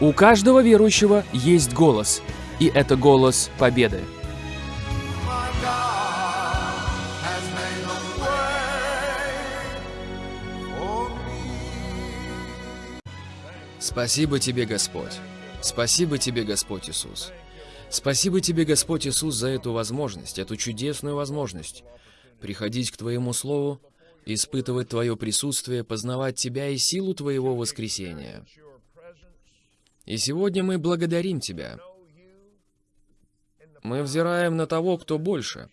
У каждого верующего есть голос, и это голос победы. Спасибо тебе, Господь. Спасибо тебе, Господь Иисус. Спасибо тебе, Господь Иисус, за эту возможность, эту чудесную возможность приходить к Твоему Слову, испытывать Твое присутствие, познавать Тебя и силу Твоего воскресения. И сегодня мы благодарим Тебя. Мы взираем на того, кто больше,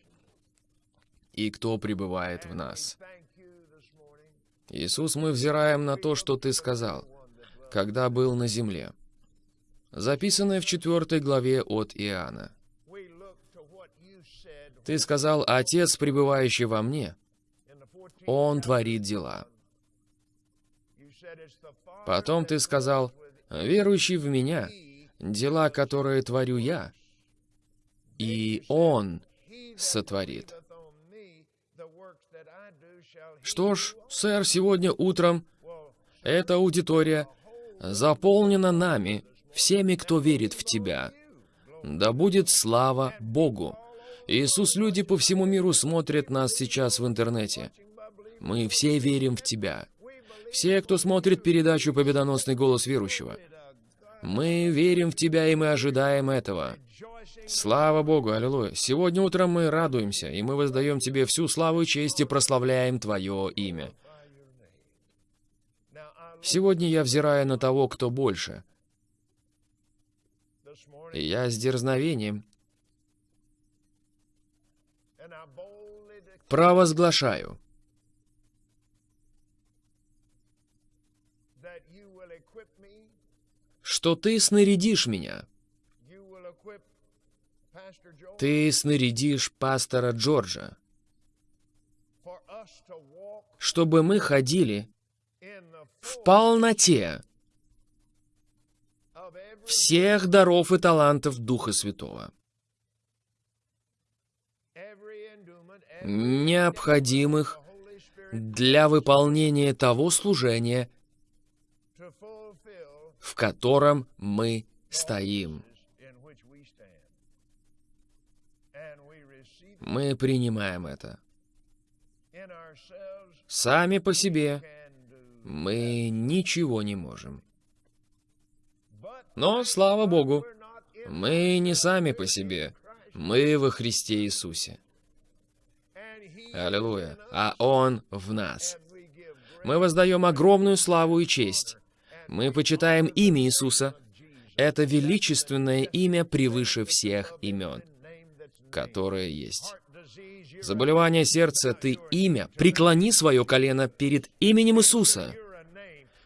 и кто пребывает в нас. Иисус, мы взираем на то, что Ты сказал, когда был на земле. Записанное в четвертой главе от Иоанна. Ты сказал, «Отец, пребывающий во мне, Он творит дела». Потом ты сказал, «Верующий в меня, дела, которые творю я, и Он сотворит». Что ж, сэр, сегодня утром эта аудитория заполнена нами, всеми, кто верит в Тебя. Да будет слава Богу! Иисус, люди по всему миру смотрят нас сейчас в интернете. Мы все верим в Тебя. Все, кто смотрит передачу «Победоносный голос верующего». Мы верим в Тебя, и мы ожидаем этого. Слава Богу, аллилуйя. Сегодня утром мы радуемся, и мы воздаем Тебе всю славу и честь и прославляем Твое имя. Сегодня я взираю на того, кто больше. И я с дерзновением провозглашаю, что Ты снарядишь меня. Ты снарядишь пастора Джорджа, чтобы мы ходили в полноте всех даров и талантов Духа Святого, необходимых для выполнения того служения, в котором мы стоим. Мы принимаем это. Сами по себе мы ничего не можем. Но, слава Богу, мы не сами по себе, мы во Христе Иисусе. Аллилуйя. А Он в нас. Мы воздаем огромную славу и честь. Мы почитаем имя Иисуса. Это величественное имя превыше всех имен, которые есть. Заболевание сердца, ты имя. Преклони свое колено перед именем Иисуса.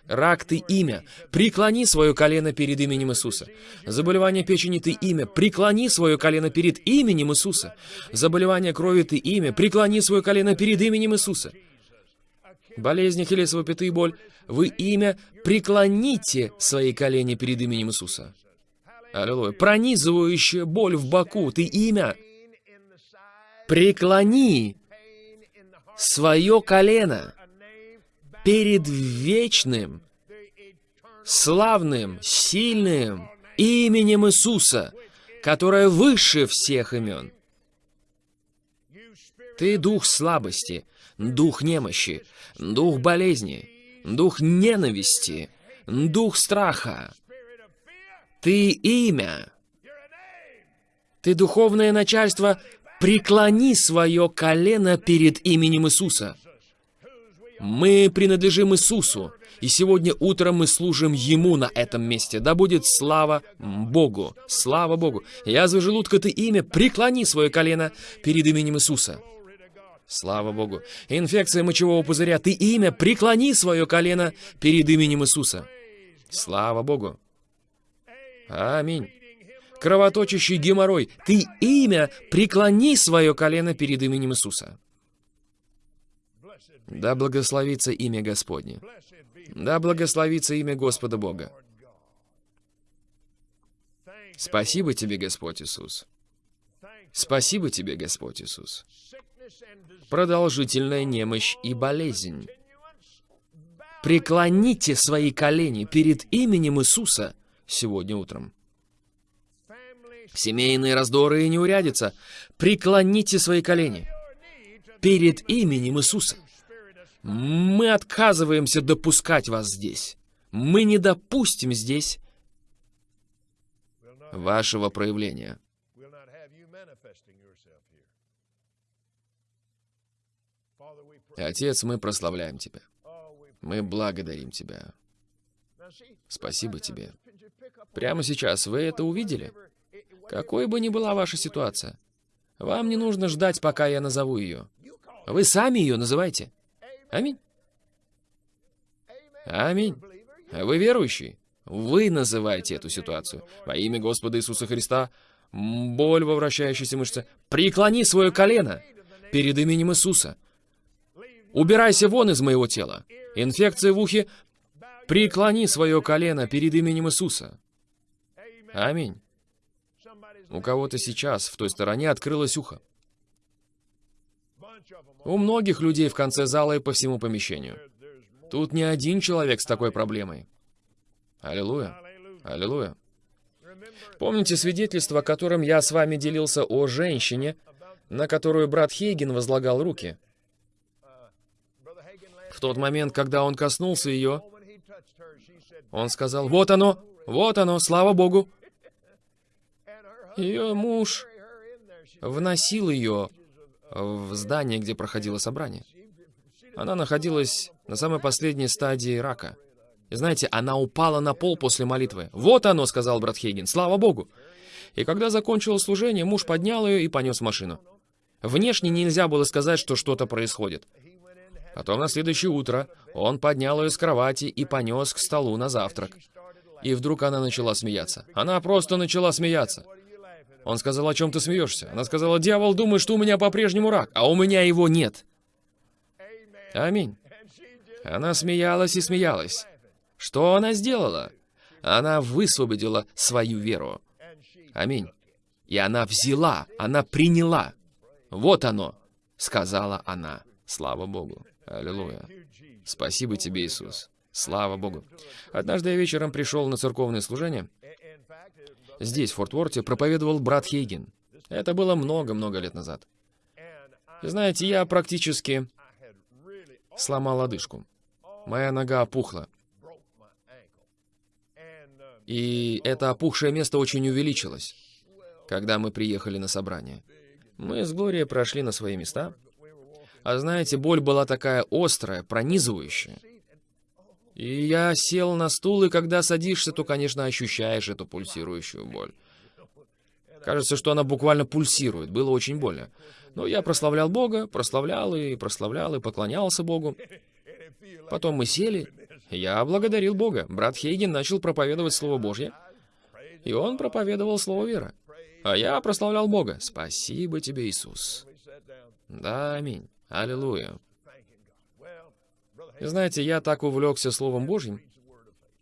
Рак, ты имя. Преклони свое колено перед именем Иисуса. Заболевание печени, ты имя. Преклони свое колено перед именем Иисуса. Заболевание крови, ты имя. Преклони свое колено перед именем Иисуса. Болезни, хилесово пяты боль. Вы имя. Преклоните свои колени перед именем Иисуса. Аллилуйя. Пронизывающая боль в боку, ты имя. Преклони свое колено перед вечным, славным, сильным именем Иисуса, которое выше всех имен. Ты дух слабости, дух немощи, дух болезни, дух ненависти, дух страха. Ты имя. Ты духовное начальство, преклони свое колено перед именем Иисуса. Мы принадлежим Иисусу, и сегодня утром мы служим Ему на этом месте. Да будет слава Богу! Слава Богу! Язва желудка ты имя, преклони свое колено перед именем Иисуса. Слава Богу! Инфекция мочевого пузыря, ты имя, преклони свое колено перед именем Иисуса. Слава Богу! Аминь. Кровоточащий геморрой, ты имя, преклони свое колено перед именем Иисуса. Да благословится имя Господне. Да благословится имя Господа Бога. Спасибо тебе, Господь Иисус. Спасибо тебе, Господь Иисус. Продолжительная немощь и болезнь. Преклоните свои колени перед именем Иисуса, сегодня утром. Семейные раздоры и неурядица. Преклоните свои колени перед именем Иисуса. Мы отказываемся допускать вас здесь. Мы не допустим здесь вашего проявления. Отец, мы прославляем Тебя. Мы благодарим Тебя. Спасибо Тебе. Прямо сейчас вы это увидели? Какой бы ни была ваша ситуация, вам не нужно ждать, пока я назову ее. Вы сами ее называйте. Аминь. Аминь. Вы верующий? Вы называете эту ситуацию. Во имя Господа Иисуса Христа, боль во вращающейся мышце, преклони свое колено перед именем Иисуса. Убирайся вон из моего тела. Инфекция в ухе, преклони свое колено перед именем Иисуса. Аминь. У кого-то сейчас в той стороне открылось ухо. У многих людей в конце зала и по всему помещению. Тут не один человек с такой проблемой. Аллилуйя. Аллилуйя. Помните свидетельство, которым я с вами делился о женщине, на которую брат Хейген возлагал руки? В тот момент, когда он коснулся ее, он сказал, «Вот оно, вот оно, слава Богу!» Ее муж вносил ее в здание, где проходило собрание. Она находилась на самой последней стадии рака. И знаете, она упала на пол после молитвы. «Вот оно», — сказал брат Хейген, — «слава Богу». И когда закончилось служение, муж поднял ее и понес машину. Внешне нельзя было сказать, что что-то происходит. Потом на следующее утро он поднял ее с кровати и понес к столу на завтрак. И вдруг она начала смеяться. Она просто начала смеяться. Он сказал, о чем ты смеешься? Она сказала, дьявол думает, что у меня по-прежнему рак, а у меня его нет. Аминь. Она смеялась и смеялась. Что она сделала? Она высвободила свою веру. Аминь. И она взяла, она приняла. Вот оно, сказала она. Слава Богу. Аллилуйя. Спасибо тебе, Иисус. Слава Богу. Однажды я вечером пришел на церковное служение. Здесь, в Форт Уорте, проповедовал брат Хейген. Это было много-много лет назад. Знаете, я практически сломал лодыжку. Моя нога опухла. И это опухшее место очень увеличилось, когда мы приехали на собрание. Мы с Глорией прошли на свои места. А знаете, боль была такая острая, пронизывающая. И я сел на стул, и когда садишься, то, конечно, ощущаешь эту пульсирующую боль. Кажется, что она буквально пульсирует. Было очень больно. Но я прославлял Бога, прославлял и прославлял, и поклонялся Богу. Потом мы сели. Я благодарил Бога. Брат Хейген начал проповедовать Слово Божье. И он проповедовал Слово веры. А я прославлял Бога. Спасибо тебе, Иисус. Да, аминь. Аллилуйя. И знаете, я так увлекся Словом Божьим,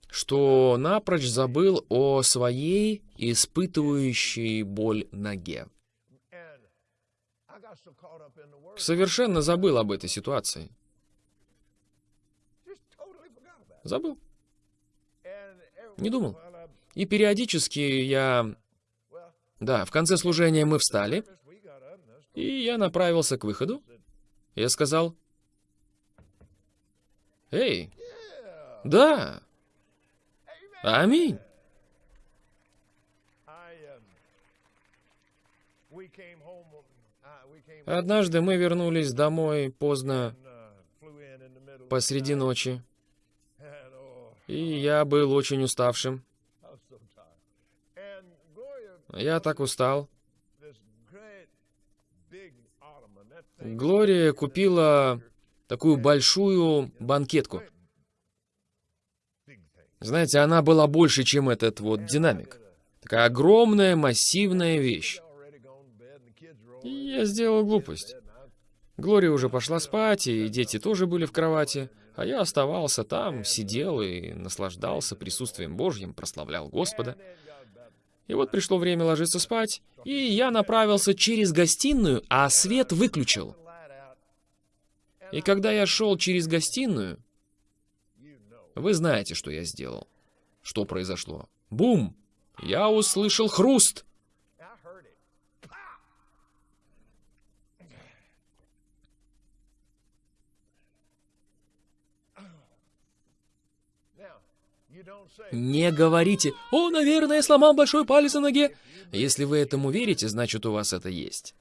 что напрочь забыл о своей испытывающей боль ноге. Совершенно забыл об этой ситуации. Забыл. Не думал. И периодически я... Да, в конце служения мы встали, и я направился к выходу. Я сказал... Эй, да, аминь. Однажды мы вернулись домой поздно, посреди ночи, и я был очень уставшим. Я так устал. Глория купила такую большую банкетку. Знаете, она была больше, чем этот вот динамик. Такая огромная, массивная вещь. И я сделал глупость. Глория уже пошла спать, и дети тоже были в кровати, а я оставался там, сидел и наслаждался присутствием Божьим, прославлял Господа. И вот пришло время ложиться спать, и я направился через гостиную, а свет выключил. И когда я шел через гостиную, вы знаете, что я сделал. Что произошло? Бум! Я услышал хруст. Не говорите, «О, наверное, я сломал большой палец на ноге». Если вы этому верите, значит, у вас это есть.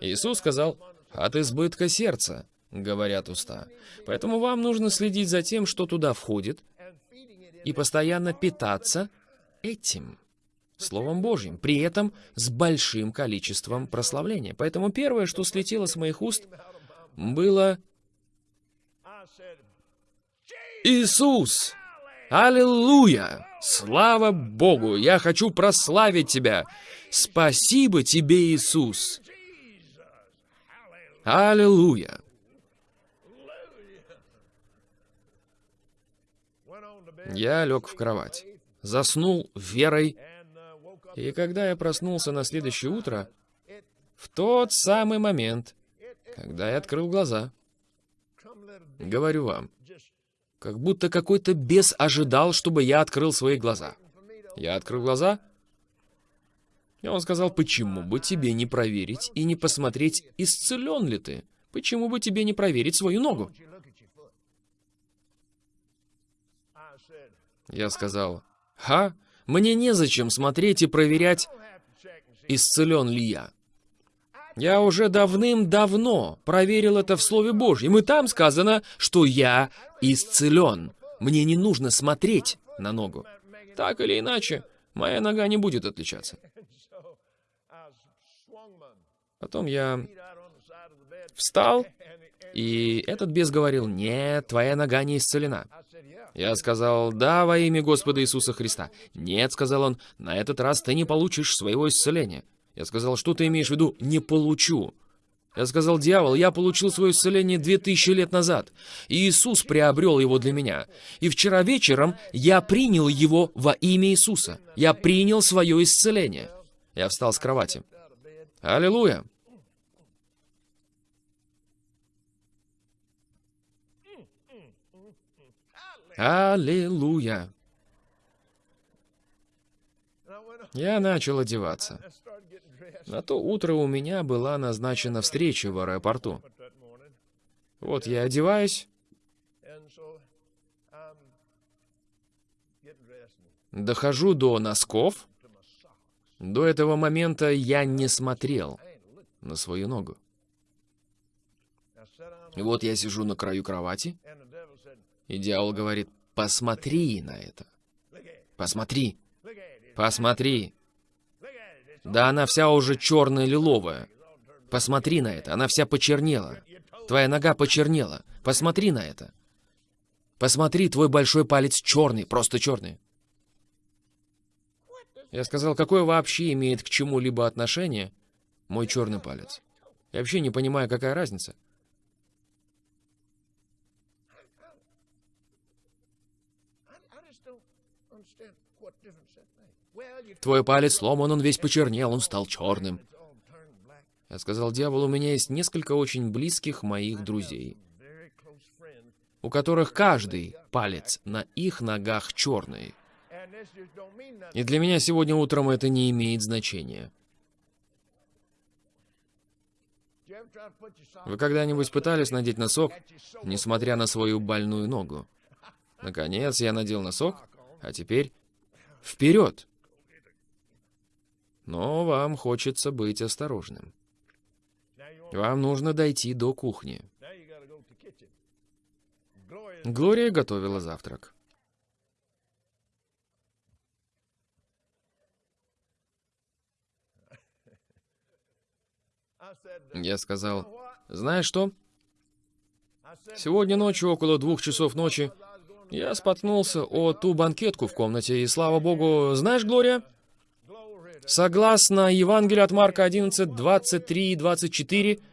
Иисус сказал, «От избытка сердца», — говорят уста. Поэтому вам нужно следить за тем, что туда входит, и постоянно питаться этим Словом Божьим, при этом с большим количеством прославления. Поэтому первое, что слетело с моих уст, было Иисус! Аллилуйя! Слава Богу! Я хочу прославить Тебя! Спасибо Тебе, Иисус! Аллилуйя! Я лег в кровать, заснул верой, и когда я проснулся на следующее утро, в тот самый момент, когда я открыл глаза, говорю вам, как будто какой-то бес ожидал, чтобы я открыл свои глаза. Я открыл глаза, и он сказал, почему бы тебе не проверить и не посмотреть, исцелен ли ты? Почему бы тебе не проверить свою ногу? Я сказал, ха, мне незачем смотреть и проверять, исцелен ли я. Я уже давным-давно проверил это в Слове Божьем, и там сказано, что я исцелен. Мне не нужно смотреть на ногу. Так или иначе, моя нога не будет отличаться. Потом я встал, и этот бес говорил, нет, твоя нога не исцелена. Я сказал, да, во имя Господа Иисуса Христа. Нет, сказал он, на этот раз ты не получишь своего исцеления. Я сказал, что ты имеешь в виду? Не получу. Я сказал, дьявол, я получил свое исцеление две тысячи лет назад. И Иисус приобрел его для меня. И вчера вечером я принял его во имя Иисуса. Я принял свое исцеление. Я встал с кровати. Аллилуйя. Аллилуйя. Я начал одеваться. На то утро у меня была назначена встреча в аэропорту. Вот я одеваюсь, дохожу до носков. До этого момента я не смотрел на свою ногу. И вот я сижу на краю кровати, и дьявол говорит, посмотри на это. Посмотри, посмотри. Да она вся уже черная лиловая. Посмотри на это, она вся почернела. Твоя нога почернела. Посмотри на это. Посмотри, твой большой палец черный, просто черный. Я сказал, какое вообще имеет к чему-либо отношение мой черный палец? Я вообще не понимаю, какая разница. Твой палец сломан, он весь почернел, он стал черным. Я сказал, дьявол, у меня есть несколько очень близких моих друзей, у которых каждый палец на их ногах черный. И для меня сегодня утром это не имеет значения. Вы когда-нибудь пытались надеть носок, несмотря на свою больную ногу? Наконец, я надел носок, а теперь вперед. Но вам хочется быть осторожным. Вам нужно дойти до кухни. Глория готовила завтрак. Я сказал, знаешь что? Сегодня ночью, около двух часов ночи, я споткнулся о ту банкетку в комнате, и слава богу, знаешь, Глория, согласно Евангелию от Марка 11, 23 и 24, Mark 11,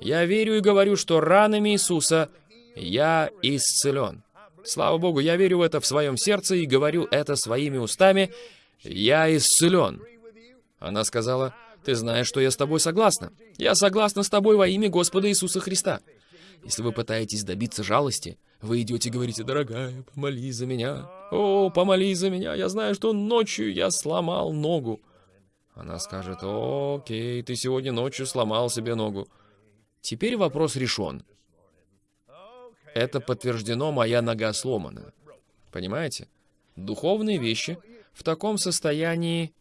я верю и говорю, что ранами Иисуса я исцелен. Слава Богу, я верю в это в своем сердце и говорю это своими устами. Я исцелен. Она сказала, ты знаешь, что я с тобой согласна. Я согласна с тобой во имя Господа Иисуса Христа. Если вы пытаетесь добиться жалости, Вы идете и говорите, дорогая, помолись за меня. О, помолись за меня, я знаю, что ночью я сломал ногу. Она скажет, окей, ты сегодня ночью сломал себе ногу. Теперь вопрос решен. Это подтверждено, моя нога сломана. Понимаете? Духовные вещи в таком состоянии,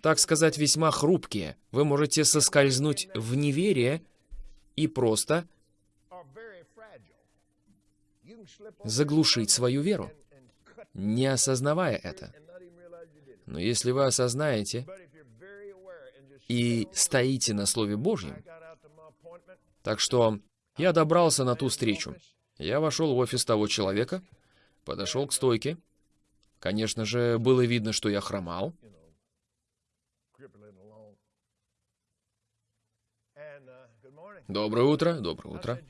так сказать, весьма хрупкие. Вы можете соскользнуть в неверие и просто заглушить свою веру, не осознавая это. Но если вы осознаете и стоите на Слове Божьем, так что я добрался на ту встречу. Я вошел в офис того человека, подошел к стойке. Конечно же, было видно, что я хромал. Доброе утро, доброе утро.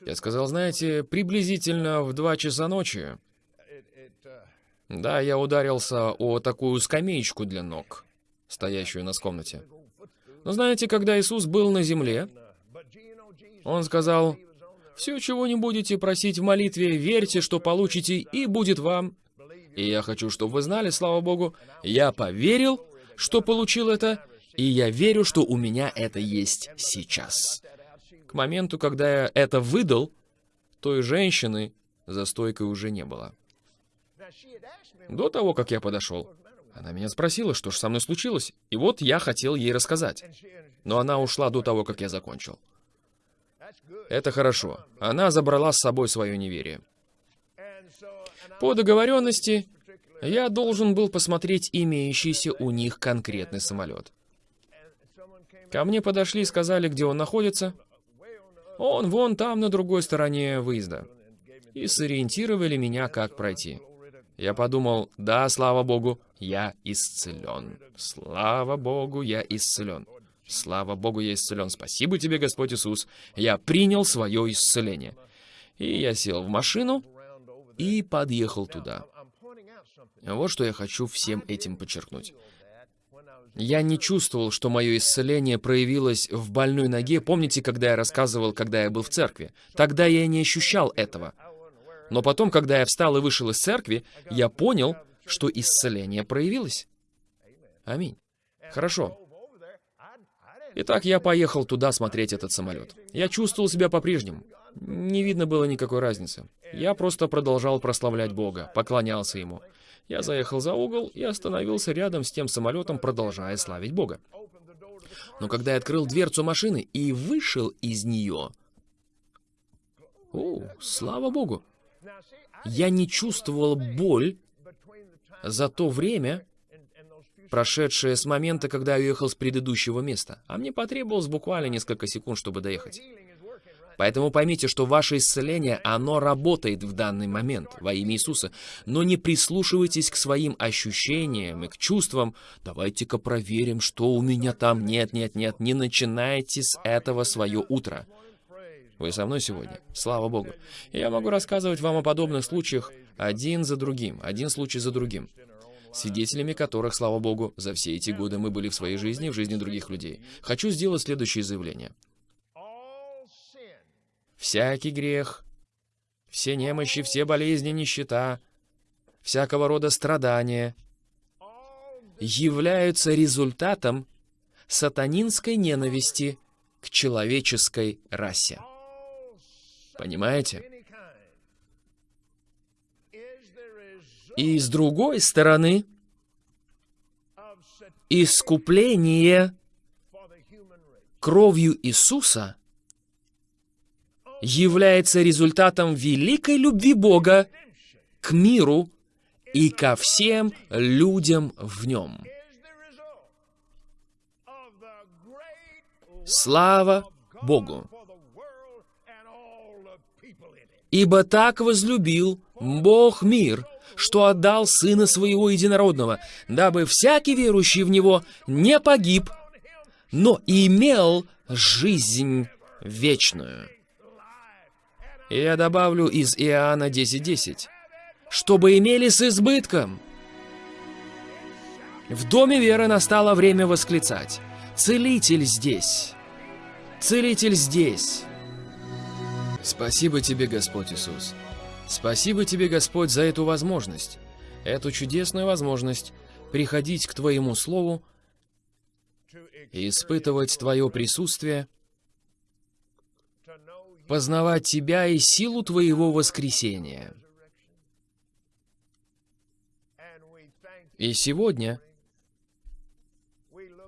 Я сказал, знаете, приблизительно в два часа ночи, да, я ударился о такую скамеечку для ног, стоящую у нас в комнате. Но знаете, когда Иисус был на земле, Он сказал, «Все, чего не будете просить в молитве, верьте, что получите, и будет вам». И я хочу, чтобы вы знали, слава Богу, я поверил, что получил это, и я верю, что у меня это есть сейчас. К моменту, когда я это выдал, той женщины за стойкой уже не было. До того, как я подошел, она меня спросила, что же со мной случилось, и вот я хотел ей рассказать. Но она ушла до того, как я закончил. Это хорошо. Она забрала с собой свое неверие. По договоренности, я должен был посмотреть имеющийся у них конкретный самолет. Ко мне подошли и сказали, где он находится. Он вон там, на другой стороне выезда. И сориентировали меня, как пройти. Я подумал, да, слава Богу, я исцелен. Слава Богу, я исцелен. Слава Богу, я исцелен. Спасибо тебе, Господь Иисус. Я принял свое исцеление. И я сел в машину и подъехал туда. Вот что я хочу всем этим подчеркнуть. Я не чувствовал, что мое исцеление проявилось в больной ноге. Помните, когда я рассказывал, когда я был в церкви? Тогда я не ощущал этого. Но потом, когда я встал и вышел из церкви, я понял, что исцеление проявилось. Аминь. Хорошо. Итак, я поехал туда смотреть этот самолет. Я чувствовал себя по-прежнему. Не видно было никакой разницы. Я просто продолжал прославлять Бога, поклонялся Ему. Я заехал за угол и остановился рядом с тем самолетом, продолжая славить Бога. Но когда я открыл дверцу машины и вышел из нее... О, слава Богу! Я не чувствовал боль за то время, прошедшее с момента, когда я уехал с предыдущего места. А мне потребовалось буквально несколько секунд, чтобы доехать. Поэтому поймите, что ваше исцеление, оно работает в данный момент во имя Иисуса. Но не прислушивайтесь к своим ощущениям и к чувствам. Давайте-ка проверим, что у меня там. Нет, нет, нет. Не начинайте с этого свое утро. Вы со мной сегодня? Слава Богу. Я могу рассказывать вам о подобных случаях один за другим, один случай за другим, свидетелями которых, слава Богу, за все эти годы мы были в своей жизни и в жизни других людей. Хочу сделать следующее заявление. Всякий грех, все немощи, все болезни, нищета, всякого рода страдания являются результатом сатанинской ненависти к человеческой расе. Понимаете? И с другой стороны, искупление кровью Иисуса является результатом великой любви Бога к миру и ко всем людям в нем. Слава Богу! Ибо так возлюбил Бог мир, что отдал Сына Своего Единородного, дабы всякий верующий в Него не погиб, но имел жизнь вечную. Я добавлю из Иоанна 10.10, чтобы имели с избытком. В доме веры настало время восклицать. Целитель здесь. Целитель здесь. Спасибо тебе, Господь Иисус. Спасибо тебе, Господь, за эту возможность, эту чудесную возможность приходить к Твоему Слову и испытывать Твое присутствие, познавать Тебя и силу Твоего воскресения. И сегодня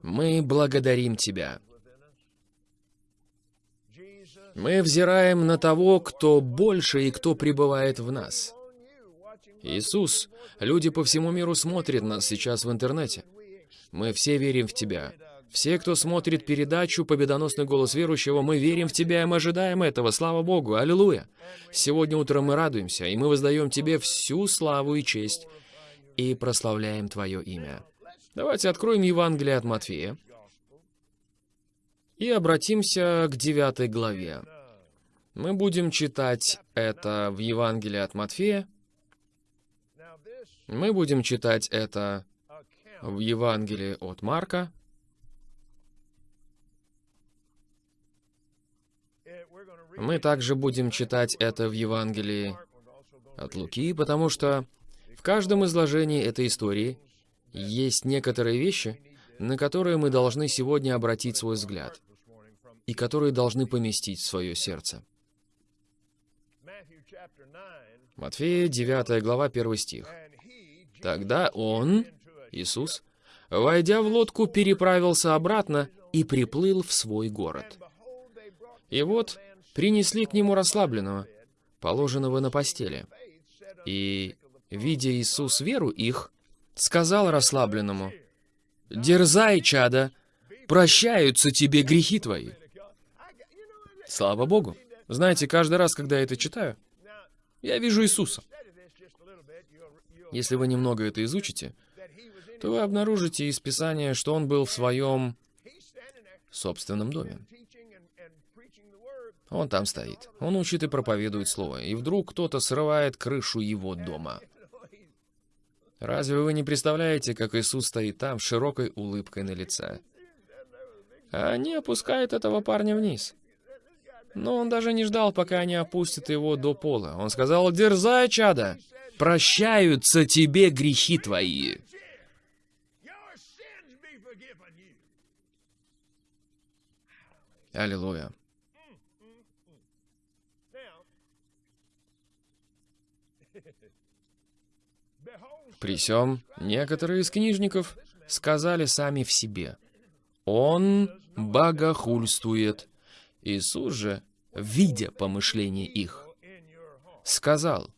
мы благодарим Тебя. Мы взираем на того, кто больше и кто пребывает в нас. Иисус, люди по всему миру смотрят нас сейчас в интернете. Мы все верим в Тебя. Все, кто смотрит передачу «Победоносный голос верующего», мы верим в Тебя, и мы ожидаем этого. Слава Богу! Аллилуйя! Сегодня утром мы радуемся, и мы воздаем Тебе всю славу и честь, и прославляем Твое имя. Давайте откроем Евангелие от Матфея и обратимся к девятой главе. Мы будем читать это в Евангелии от Матфея. Мы будем читать это в Евангелии от Марка. Мы также будем читать это в Евангелии от Луки, потому что в каждом изложении этой истории есть некоторые вещи, на которые мы должны сегодня обратить свой взгляд и которые должны поместить в свое сердце. Матфея, 9 глава, 1 стих. Тогда он, Иисус, войдя в лодку, переправился обратно и приплыл в свой город. И вот принесли к нему расслабленного, положенного на постели. И, видя Иисус веру их, сказал расслабленному, «Дерзай, чада, прощаются тебе грехи твои». Слава Богу. Знаете, каждый раз, когда я это читаю, я вижу Иисуса. Если вы немного это изучите, то вы обнаружите из Писания, что Он был в своем собственном доме. Он там стоит. Он учит и проповедует Слово. И вдруг кто-то срывает крышу его дома. Разве вы не представляете, как Иисус стоит там с широкой улыбкой на лице? А они опускают этого парня вниз. Но он даже не ждал, пока они опустят его до пола. Он сказал, «Дерзай, чада! Прощаются тебе грехи твои!» Аллилуйя. При сём некоторые из книжников сказали сами в себе, «Он богохульствует». Иисус же, видя помышления их, сказал,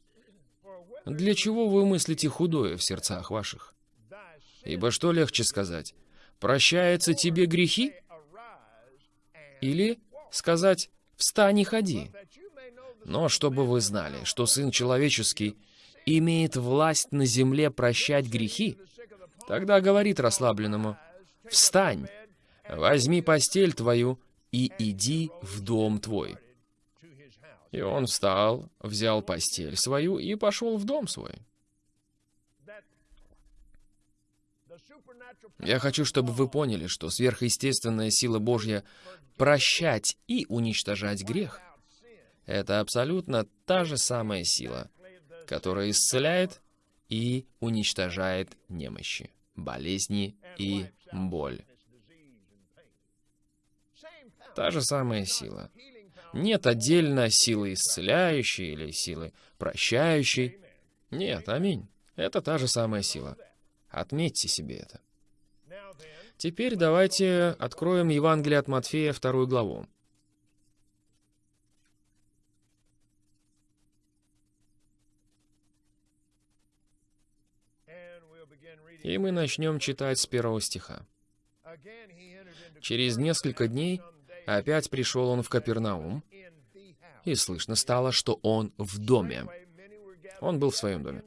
«Для чего вы мыслите худое в сердцах ваших? Ибо что легче сказать, прощаются тебе грехи? Или сказать, встань и ходи? Но чтобы вы знали, что Сын Человеческий имеет власть на земле прощать грехи, тогда говорит расслабленному, «Встань, возьми постель твою и иди в дом твой». И он встал, взял постель свою и пошел в дом свой. Я хочу, чтобы вы поняли, что сверхъестественная сила Божья прощать и уничтожать грех — это абсолютно та же самая сила, которая исцеляет и уничтожает немощи, болезни и боль. Та же самая сила. Нет отдельно силы исцеляющей или силы прощающей. Нет, аминь. Это та же самая сила. Отметьте себе это. Теперь давайте откроем Евангелие от Матфея, вторую главу. И мы начнем читать с первого стиха. Через несколько дней опять пришел он в Капернаум, и слышно стало, что он в доме. Он был в своем доме.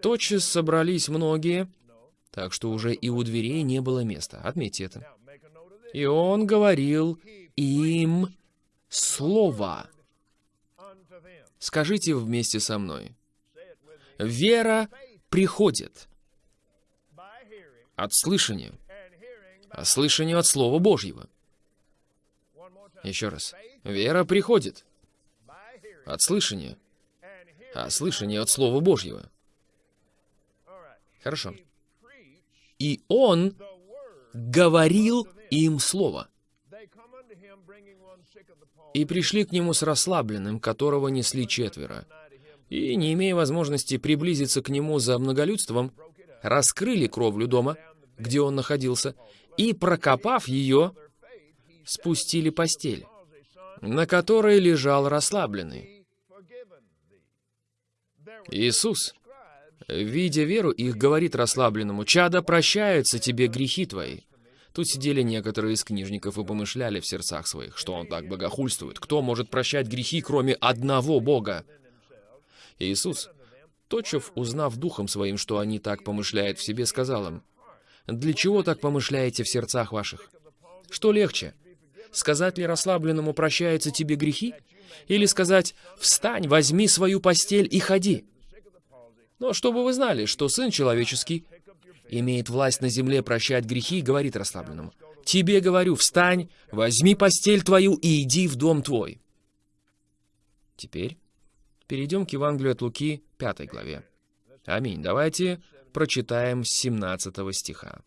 Тотчас собрались многие, так что уже и у дверей не было места. Отметьте это. И он говорил им слово. Скажите вместе со мной. Вера приходит от слышания, а слышанию от Слова Божьего. Еще раз. Вера приходит От слышания. А слышание от Слова Божьего. Хорошо. И Он говорил им Слово. И пришли к нему с расслабленным, которого несли четверо. И, не имея возможности приблизиться к нему за многолюдством, раскрыли кровлю дома, где он находился, и, прокопав ее, спустили постель, на которой лежал расслабленный. Иисус, видя веру их, говорит расслабленному, «Чадо, прощаются тебе грехи твои». Тут сидели некоторые из книжников и помышляли в сердцах своих, что он так богохульствует. Кто может прощать грехи, кроме одного Бога? Иисус, точев, узнав духом своим, что они так помышляют в себе, сказал им, «Для чего так помышляете в сердцах ваших? Что легче, сказать ли расслабленному «прощаются тебе грехи», или сказать «встань, возьми свою постель и ходи»? Но чтобы вы знали, что Сын Человеческий имеет власть на земле прощать грехи, говорит расслабленному, «Тебе говорю, встань, возьми постель твою и иди в дом твой». Теперь перейдем к Евангелию от Луки, 5 главе. Аминь. Давайте прочитаем с 17 стиха.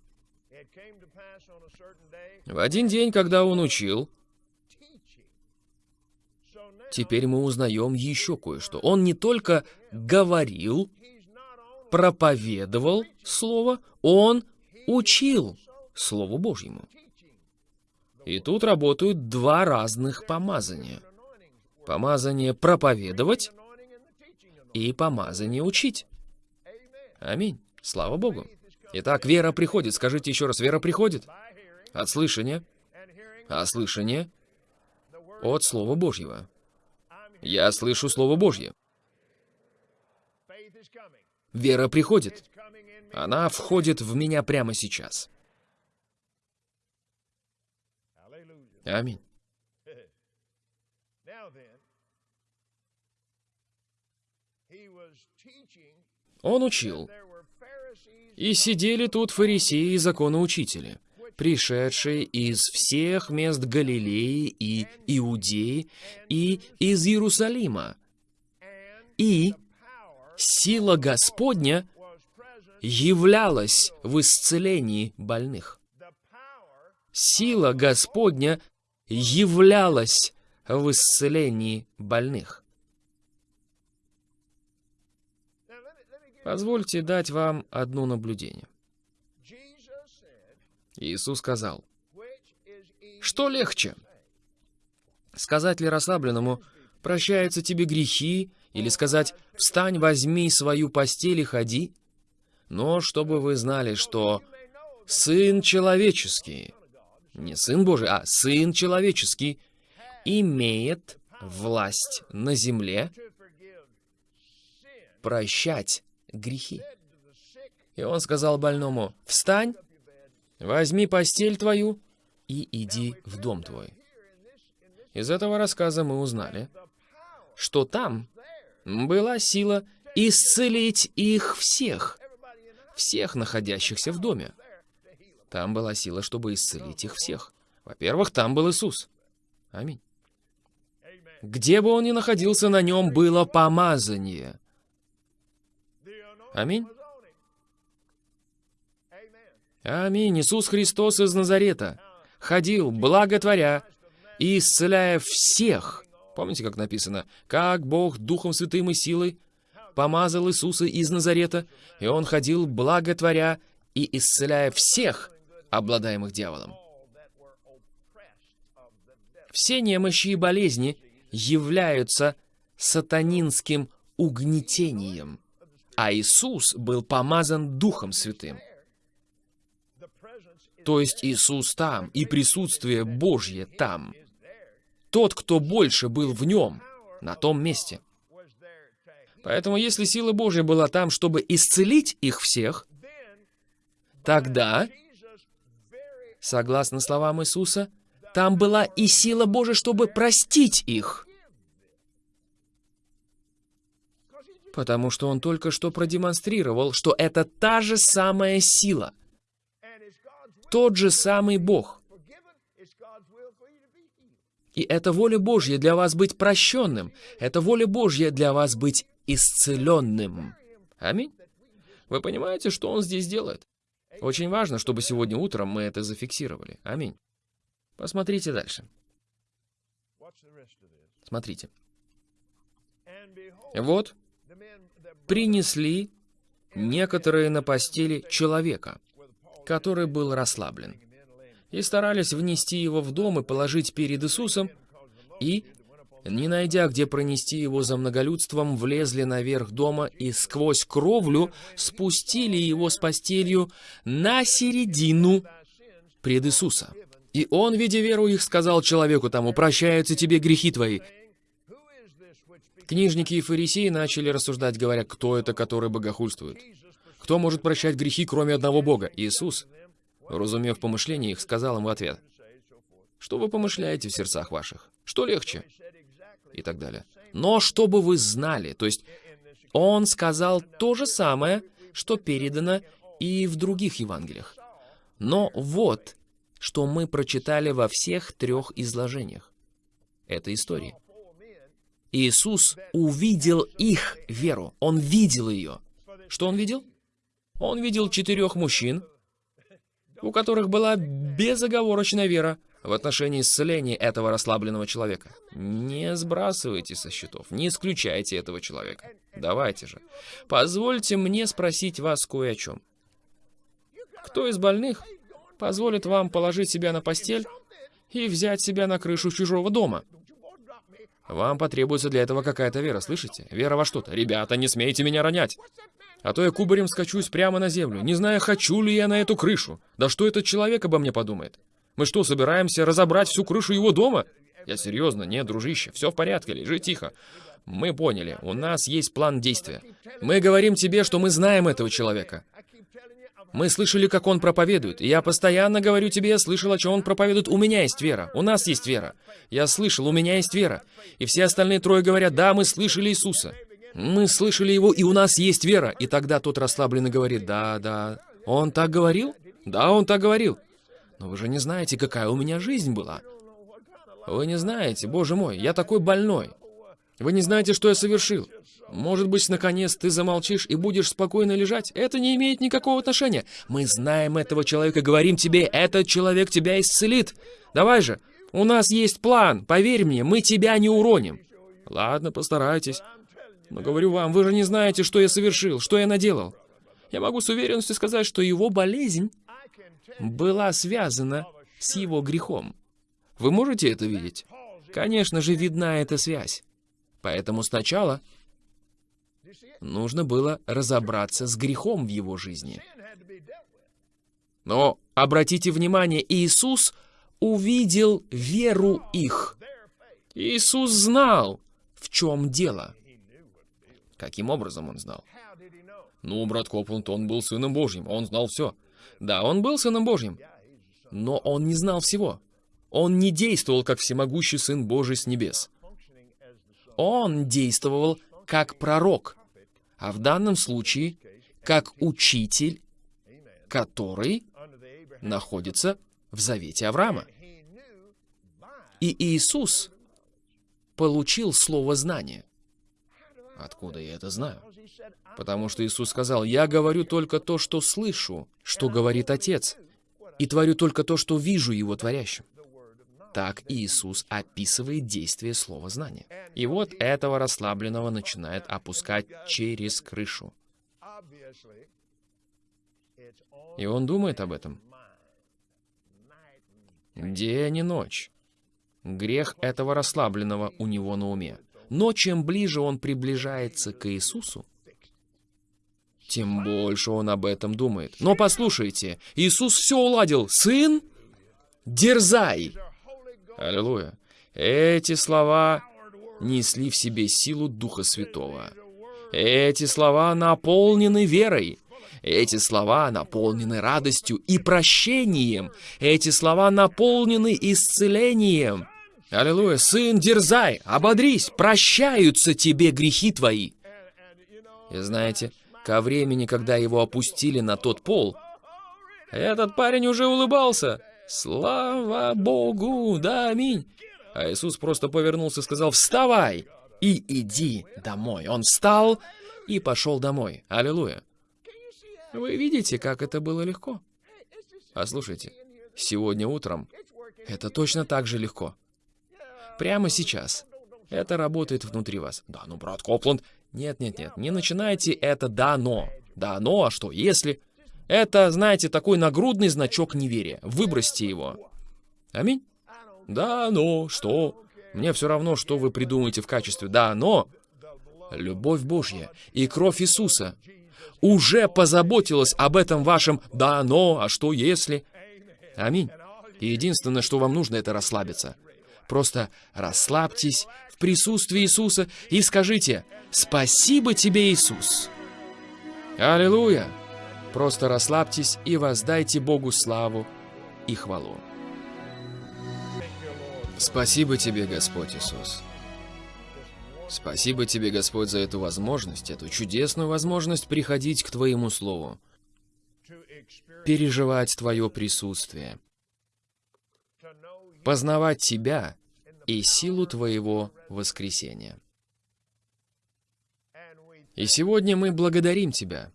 В один день, когда он учил, теперь мы узнаем еще кое-что. Он не только говорил, проповедовал Слово, он учил Слову Божьему. И тут работают два разных помазания. Помазание проповедовать и помазание учить. Аминь. Слава Богу. Итак, вера приходит. Скажите еще раз, вера приходит. От слышания. А слышание от Слова Божьего. Я слышу Слово Божье. Вера приходит. Она входит в меня прямо сейчас. Аминь. Он учил. И сидели тут фарисеи и законоучители, пришедшие из всех мест Галилеи и Иудеи и из Иерусалима. И сила Господня являлась в исцелении больных. Сила Господня являлась в исцелении больных. Позвольте дать вам одно наблюдение. Иисус сказал, «Что легче? Сказать ли расслабленному, прощаются тебе грехи, или сказать, встань, возьми свою постель и ходи? Но чтобы вы знали, что Сын Человеческий, не Сын Божий, а Сын Человеческий, имеет власть на земле прощать грехи. И он сказал больному, «Встань, возьми постель твою и иди в дом твой». Из этого рассказа мы узнали, что там была сила исцелить их всех, всех находящихся в доме. Там была сила, чтобы исцелить их всех. Во-первых, там был Иисус. Аминь. Где бы он ни находился, на нем было помазание. Аминь. Аминь. Иисус Христос из Назарета ходил, благотворя и исцеляя всех. Помните, как написано? «Как Бог Духом Святым и силой помазал Иисуса из Назарета, и Он ходил, благотворя и исцеляя всех, обладаемых дьяволом». Все немощи и болезни являются сатанинским угнетением – а Иисус был помазан Духом Святым. То есть Иисус там, и присутствие Божье там. Тот, кто больше был в нем, на том месте. Поэтому если сила Божья была там, чтобы исцелить их всех, тогда, согласно словам Иисуса, там была и сила Божья, чтобы простить их. Потому что он только что продемонстрировал, что это та же самая сила. Тот же самый Бог. И это воля Божья для вас быть прощенным. Это воля Божья для вас быть исцеленным. Аминь. Вы понимаете, что Он здесь делает? Очень важно, чтобы сегодня утром мы это зафиксировали. Аминь. Посмотрите дальше. Смотрите. Вот принесли некоторые на постели человека, который был расслаблен, и старались внести его в дом и положить перед Иисусом, и, не найдя, где пронести его за многолюдством, влезли наверх дома и сквозь кровлю спустили его с постелью на середину пред Иисуса. И он, видя веру их, сказал человеку тому, «Прощаются тебе грехи твои». Книжники и фарисеи начали рассуждать, говоря, кто это, который богохульствует? Кто может прощать грехи, кроме одного Бога? Иисус. Разумев помышления их, сказал им в ответ, «Что вы помышляете в сердцах ваших? Что легче?» И так далее. «Но чтобы вы знали», то есть он сказал то же самое, что передано и в других Евангелиях. Но вот, что мы прочитали во всех трех изложениях. Это истории. Иисус увидел их веру. Он видел ее. Что он видел? Он видел четырех мужчин, у которых была безоговорочная вера в отношении исцеления этого расслабленного человека. Не сбрасывайте со счетов, не исключайте этого человека. Давайте же. Позвольте мне спросить вас кое о чем. Кто из больных позволит вам положить себя на постель и взять себя на крышу чужого дома? Вам потребуется для этого какая-то вера, слышите? Вера во что-то. Ребята, не смейте меня ронять. А то я кубарем скачусь прямо на землю, не зная, хочу ли я на эту крышу. Да что этот человек обо мне подумает? Мы что, собираемся разобрать всю крышу его дома? Я серьезно, нет, дружище, все в порядке, лежи тихо. Мы поняли, у нас есть план действия. Мы говорим тебе, что мы знаем этого человека. Мы слышали, как он проповедует. И я постоянно говорю тебе, я слышал, о чем он проповедует. У меня есть вера. У нас есть вера. Я слышал, у меня есть вера. И все остальные трое говорят, да, мы слышали Иисуса. Мы слышали его, и у нас есть вера. И тогда тот расслабленно говорит, да, да. Он так говорил? Да, он так говорил. Но вы же не знаете, какая у меня жизнь была. Вы не знаете, боже мой, я такой больной. Вы не знаете, что я совершил. Может быть, наконец ты замолчишь и будешь спокойно лежать? Это не имеет никакого отношения. Мы знаем этого человека, говорим тебе, этот человек тебя исцелит. Давай же, у нас есть план, поверь мне, мы тебя не уроним. Ладно, постарайтесь. Но говорю вам, вы же не знаете, что я совершил, что я наделал. Я могу с уверенностью сказать, что его болезнь была связана с его грехом. Вы можете это видеть? Конечно же, видна эта связь. Поэтому сначала нужно было разобраться с грехом в его жизни. Но обратите внимание, Иисус увидел веру их. Иисус знал, в чем дело. Каким образом он знал? Ну, брат Копланд, он был Сыном Божьим, он знал все. Да, он был Сыном Божьим, но он не знал всего. Он не действовал, как всемогущий Сын Божий с небес. Он действовал как пророк, а в данном случае как учитель, который находится в завете Авраама. И Иисус получил слово знания. Откуда я это знаю? Потому что Иисус сказал, «Я говорю только то, что слышу, что говорит Отец, и творю только то, что вижу Его творящим». Так Иисус описывает действие слова знания. И вот этого расслабленного начинает опускать через крышу. И он думает об этом. День и ночь. Грех этого расслабленного у него на уме. Но чем ближе он приближается к Иисусу, тем больше он об этом думает. Но послушайте, Иисус все уладил. Сын, дерзай! Аллилуйя. Эти слова несли в себе силу Духа Святого. Эти слова наполнены верой. Эти слова наполнены радостью и прощением. Эти слова наполнены исцелением. Аллилуйя. Сын, дерзай, ободрись, прощаются тебе грехи твои. И знаете, ко времени, когда его опустили на тот пол, этот парень уже улыбался. Слава Богу, да, аминь. А Иисус просто повернулся и сказал «Вставай и иди домой». Он встал и пошел домой. Аллилуйя. Вы видите, как это было легко? А слушайте, сегодня утром это точно так же легко. Прямо сейчас. Это работает внутри вас. Да, ну, брат Копланд, нет, нет, нет, не начинайте это «да, но». Да, но, а что, если? Это, знаете, такой нагрудный значок неверия. Выбросьте его. Аминь. Да, но, что? Мне все равно, что вы придумаете в качестве «да, но». Любовь Божья и кровь Иисуса уже позаботилась об этом вашем «да, но», а что если? Аминь. И единственное, что вам нужно, это расслабиться. Просто расслабьтесь в присутствии Иисуса и скажите «Спасибо тебе, Иисус». Аллилуйя! Просто расслабьтесь и воздайте Богу славу и хвалу. Спасибо тебе, Господь Иисус. Спасибо тебе, Господь, за эту возможность, эту чудесную возможность приходить к Твоему Слову, переживать Твое присутствие, познавать Тебя и силу Твоего воскресения. И сегодня мы благодарим Тебя.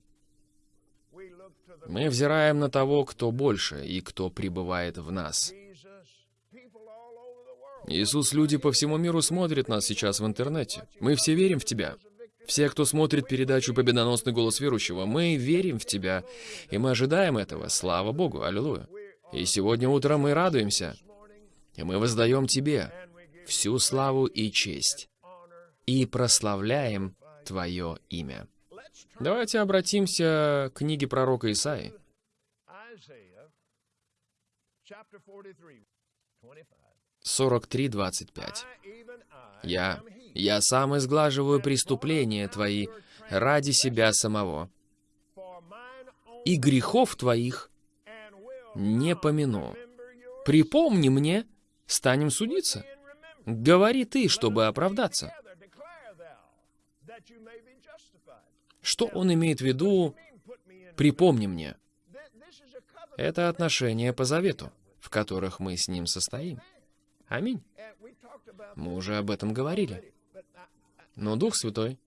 Мы взираем на того, кто больше и кто пребывает в нас. Иисус, люди по всему миру смотрят нас сейчас в интернете. Мы все верим в Тебя. Все, кто смотрит передачу «Победоносный голос верующего», мы верим в Тебя, и мы ожидаем этого. Слава Богу, аллилуйя. И сегодня утром мы радуемся, и мы воздаем Тебе всю славу и честь, и прославляем Твое имя. Давайте обратимся к книге пророка Исаи. Chapter 43, 25. 43.25. I, even I, Я, я сам изглаживаю преступления Твои ради себя самого, и грехов Твоих не помяну. Припомни мне, станем судиться. Говори ты, чтобы оправдаться. Что он имеет в виду. «припомни мне»? Это отношения по завету, в которых мы с ним состоим. Аминь. Мы уже об этом говорили. Но Дух Святой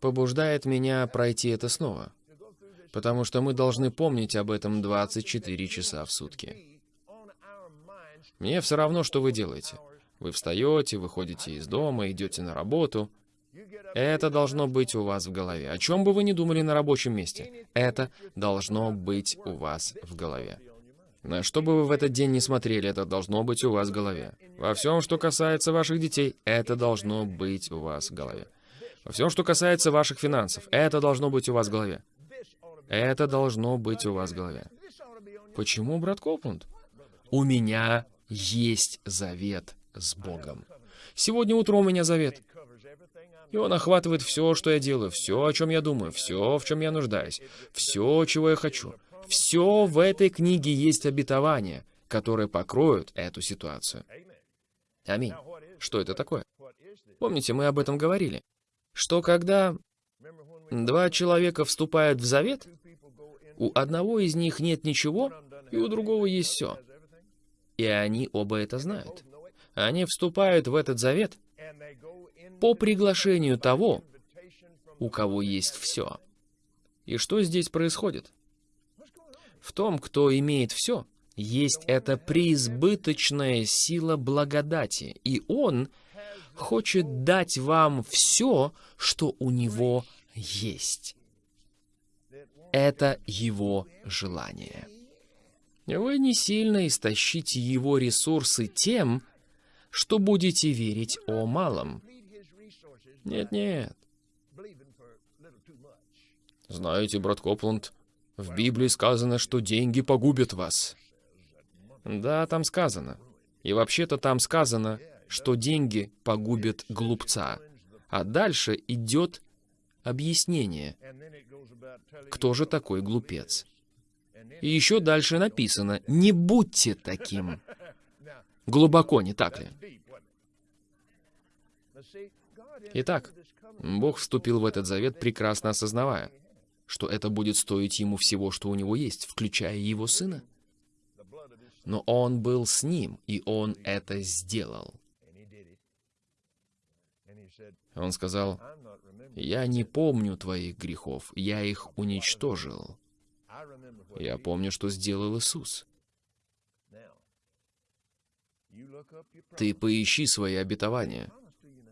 побуждает меня пройти это снова, потому что мы должны помнить об этом 24 часа в сутки. Мне все равно, что вы делаете. Вы встаете, выходите из дома, идете на работу. Это должно быть у вас в голове. О чем бы вы ни думали на рабочем месте, это должно быть у вас в голове. На что бы вы в этот день не смотрели, это должно быть у вас в голове. Во всем, что касается ваших детей, это должно быть у вас в голове. Во всем, что касается ваших финансов, это должно быть у вас в голове. Это должно быть у вас в голове. Почему, брат Копланд? У меня есть завет с Богом. Сегодня утром у меня завет. И он охватывает все, что я делаю, все, о чем я думаю, все, в чем я нуждаюсь, все, чего я хочу. Все в этой книге есть обетования, которые покроют эту ситуацию. Аминь. Что это такое? Помните, мы об этом говорили. Что когда два человека вступают в завет, у одного из них нет ничего, и у другого есть все. И они оба это знают. Они вступают в этот завет по приглашению того, у кого есть все. И что здесь происходит? В том, кто имеет все, есть эта преизбыточная сила благодати, и Он хочет дать вам все, что у Него есть. Это Его желание. Вы не сильно истощите Его ресурсы тем, что будете верить о малом. Нет-нет. Знаете, брат Копланд, в Библии сказано, что деньги погубят вас. Да, там сказано. И вообще-то там сказано, что деньги погубят глупца. А дальше идет объяснение, кто же такой глупец. И еще дальше написано, не будьте таким. Глубоко, не так ли? Итак, Бог вступил в этот завет, прекрасно осознавая, что это будет стоить ему всего, что у него есть, включая его сына. Но он был с ним, и он это сделал. Он сказал. «Я не помню твоих грехов, я их уничтожил. Я помню, что сделал Иисус. Ты поищи свои обетования.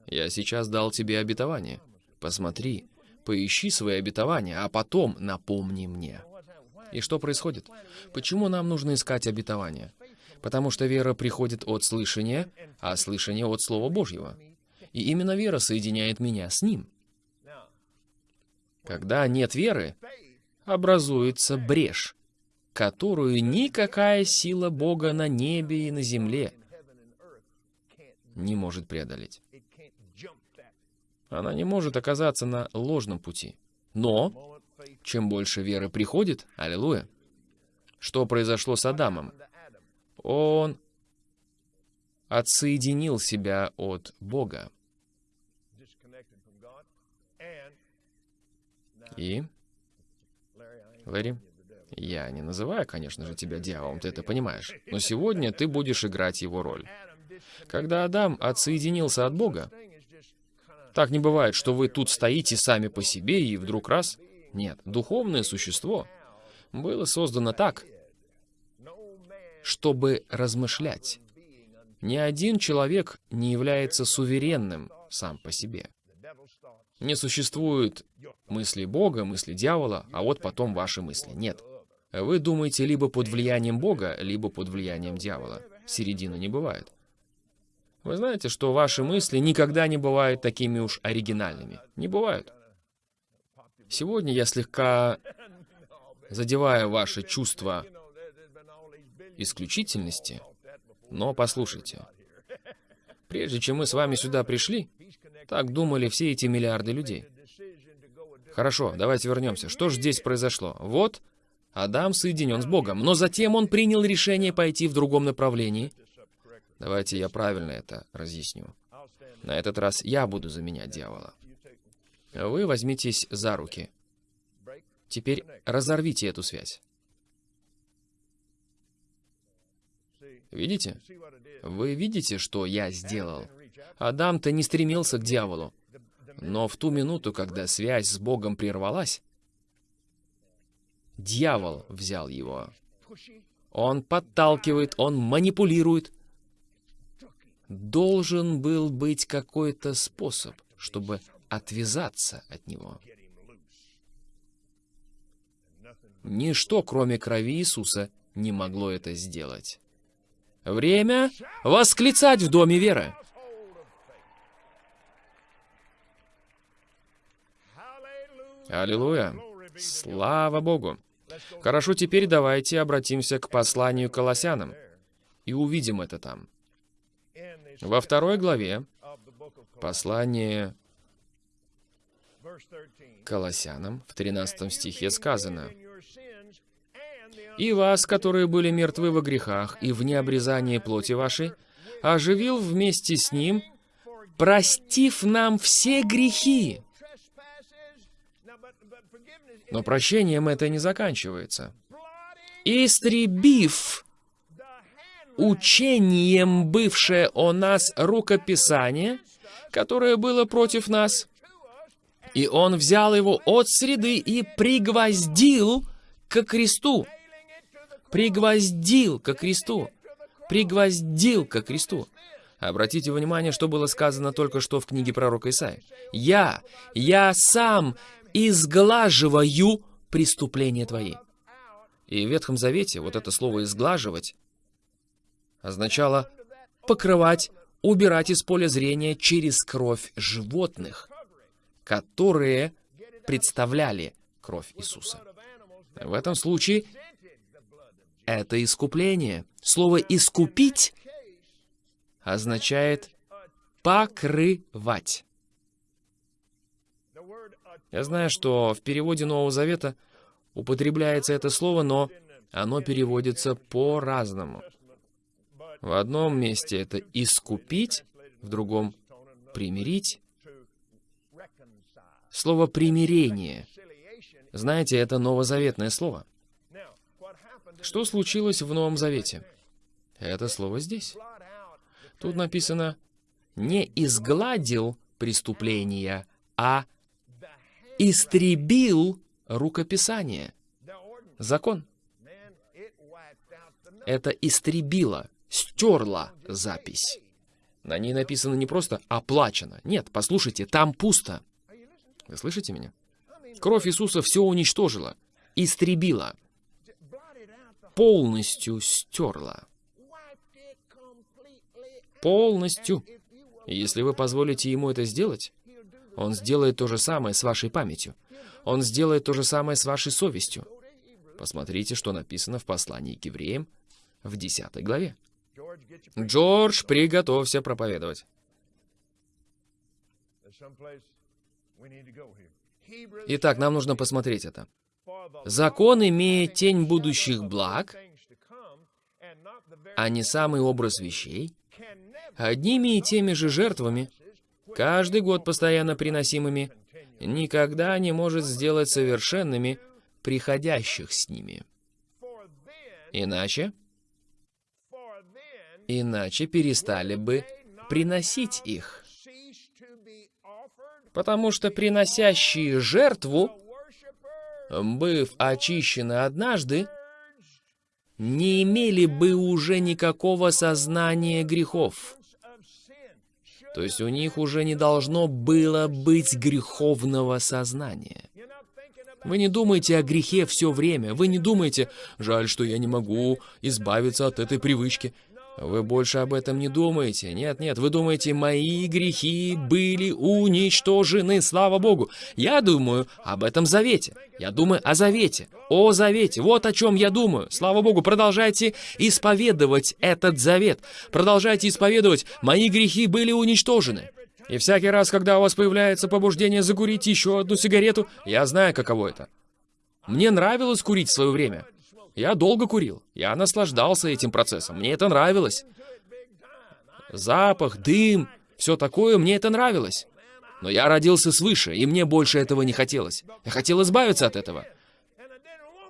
Я сейчас дал тебе обетование. Посмотри, поищи свои обетования, а потом напомни мне». И что происходит? Почему нам нужно искать обетования? Потому что вера приходит от слышания, а слышание от Слова Божьего. И именно вера соединяет меня с Ним. Когда нет веры, образуется брешь, которую никакая сила Бога на небе и на земле не может преодолеть. Она не может оказаться на ложном пути. Но чем больше веры приходит, аллилуйя, что произошло с Адамом? Он отсоединил себя от Бога. И, Лэри, я не называю, конечно же, тебя дьяволом, ты это понимаешь. Но сегодня ты будешь играть его роль. Когда Адам отсоединился от Бога, так не бывает, что вы тут стоите сами по себе и вдруг раз... Нет, духовное существо было создано так, чтобы размышлять. Ни один человек не является суверенным сам по себе. Не существует мысли Бога, мысли дьявола, а вот потом ваши мысли. Нет. Вы думаете либо под влиянием Бога, либо под влиянием дьявола. Середины не бывает. Вы знаете, что ваши мысли никогда не бывают такими уж оригинальными. Не бывают. Сегодня я слегка задеваю ваши чувства исключительности, но послушайте. Прежде чем мы с вами сюда пришли, так думали все эти миллиарды людей. Хорошо, давайте вернемся. Что же здесь произошло? Вот, Адам соединен с Богом, но затем он принял решение пойти в другом направлении. Давайте я правильно это разъясню. На этот раз я буду заменять дьявола. Вы возьмитесь за руки. Теперь разорвите эту связь. Видите? Вы видите, что я сделал? Адам-то не стремился к дьяволу. Но в ту минуту, когда связь с Богом прервалась, дьявол взял его. Он подталкивает, он манипулирует. Должен был быть какой-то способ, чтобы отвязаться от него. Ничто, кроме крови Иисуса, не могло это сделать. Время восклицать в доме веры. Аллилуйя. Слава Богу. Хорошо, теперь давайте обратимся к посланию Колоссянам и увидим это там. Во второй главе послание verse 13. к Колоссянам в 13 стихе сказано «И вас, которые были мертвы во грехах и в необрезании плоти вашей, оживил вместе с Ним, простив нам все грехи». Но прощением это не заканчивается. «Истребив учением бывшее о нас рукописание, которое было против нас, и он взял его от среды и пригвоздил ко кресту. Пригвоздил ко кресту. Пригвоздил ко кресту. Обратите внимание, что было сказано только что в книге пророка Исаия. «Я, я сам изглаживаю преступления твои». И в Ветхом Завете вот это слово «изглаживать» означало покрывать, убирать из поля зрения через кровь животных, которые представляли кровь Иисуса. В этом случае это искупление. Слово «искупить» означает покрывать. Я знаю, что в переводе Нового Завета употребляется это слово, но оно переводится по-разному. В одном месте это «искупить», в другом «примирить». Слово «примирение». Знаете, это новозаветное слово. Что случилось в Новом Завете? Это слово здесь. Тут написано «не изгладил преступления, а истребил рукописание». Закон. Это истребило, стерло запись. На ней написано не просто «оплачено». Нет, послушайте, там пусто. Вы слышите меня? Кровь Иисуса все уничтожила, истребила, полностью стерла. Полностью. Если вы позволите ему это сделать, он сделает то же самое с вашей памятью. Он сделает то же самое с вашей совестью. Посмотрите, что написано в послании к евреям в 10 главе. Джордж, приготовься проповедовать. Итак, нам нужно посмотреть это. Закон имеет тень будущих благ, а не самый образ вещей, одними и теми же жертвами, каждый год постоянно приносимыми, никогда не может сделать совершенными приходящих с ними. Иначе, иначе перестали бы приносить их. Потому что приносящие жертву, быв очищены однажды, не имели бы уже никакого сознания грехов. То есть у них уже не должно было быть греховного сознания. Вы не думаете о грехе все время. Вы не думаете, жаль, что я не могу избавиться от этой привычки. Вы больше об этом не думаете. Нет, нет, вы думаете, мои грехи были уничтожены, слава Богу. Я думаю об этом завете. Я думаю о завете. О завете. Вот о чем я думаю. Слава Богу, продолжайте исповедовать этот завет. Продолжайте исповедовать, мои грехи были уничтожены. И всякий раз, когда у вас появляется побуждение закурить еще одну сигарету, я знаю, каково это. Мне нравилось курить в свое время. Я долго курил. Я наслаждался этим процессом. Мне это нравилось. Запах, дым, все такое, мне это нравилось. Но я родился свыше, и мне больше этого не хотелось. Я хотел избавиться от этого.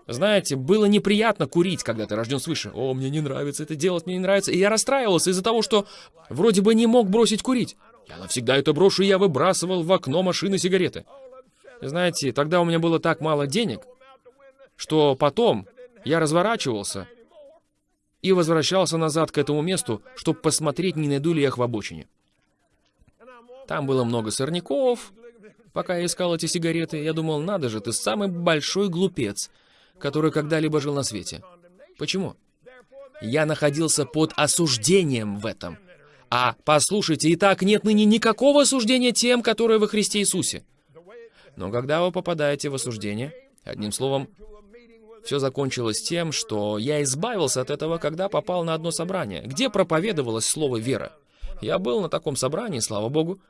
Знаете, было неприятно курить, когда ты рожден свыше. О, мне не нравится это делать, мне не нравится. И я расстраивался из-за того, что вроде бы не мог бросить курить. Я навсегда это брошу, и я выбрасывал в окно машины сигареты. Знаете, тогда у меня было так мало денег, что потом я разворачивался и возвращался назад к этому месту, чтобы посмотреть, не найду ли я их в обочине. Там было много сорняков. Пока я искал эти сигареты, я думал, надо же, ты самый большой глупец, который когда-либо жил на свете. Почему? Я находился под осуждением в этом. А, послушайте, и так нет ныне никакого осуждения тем, которые во Христе Иисусе. Но когда вы попадаете в осуждение, одним словом, все закончилось тем, что я избавился от этого, когда попал на одно собрание, где проповедовалось слово «вера». Я был на таком собрании, слава богу.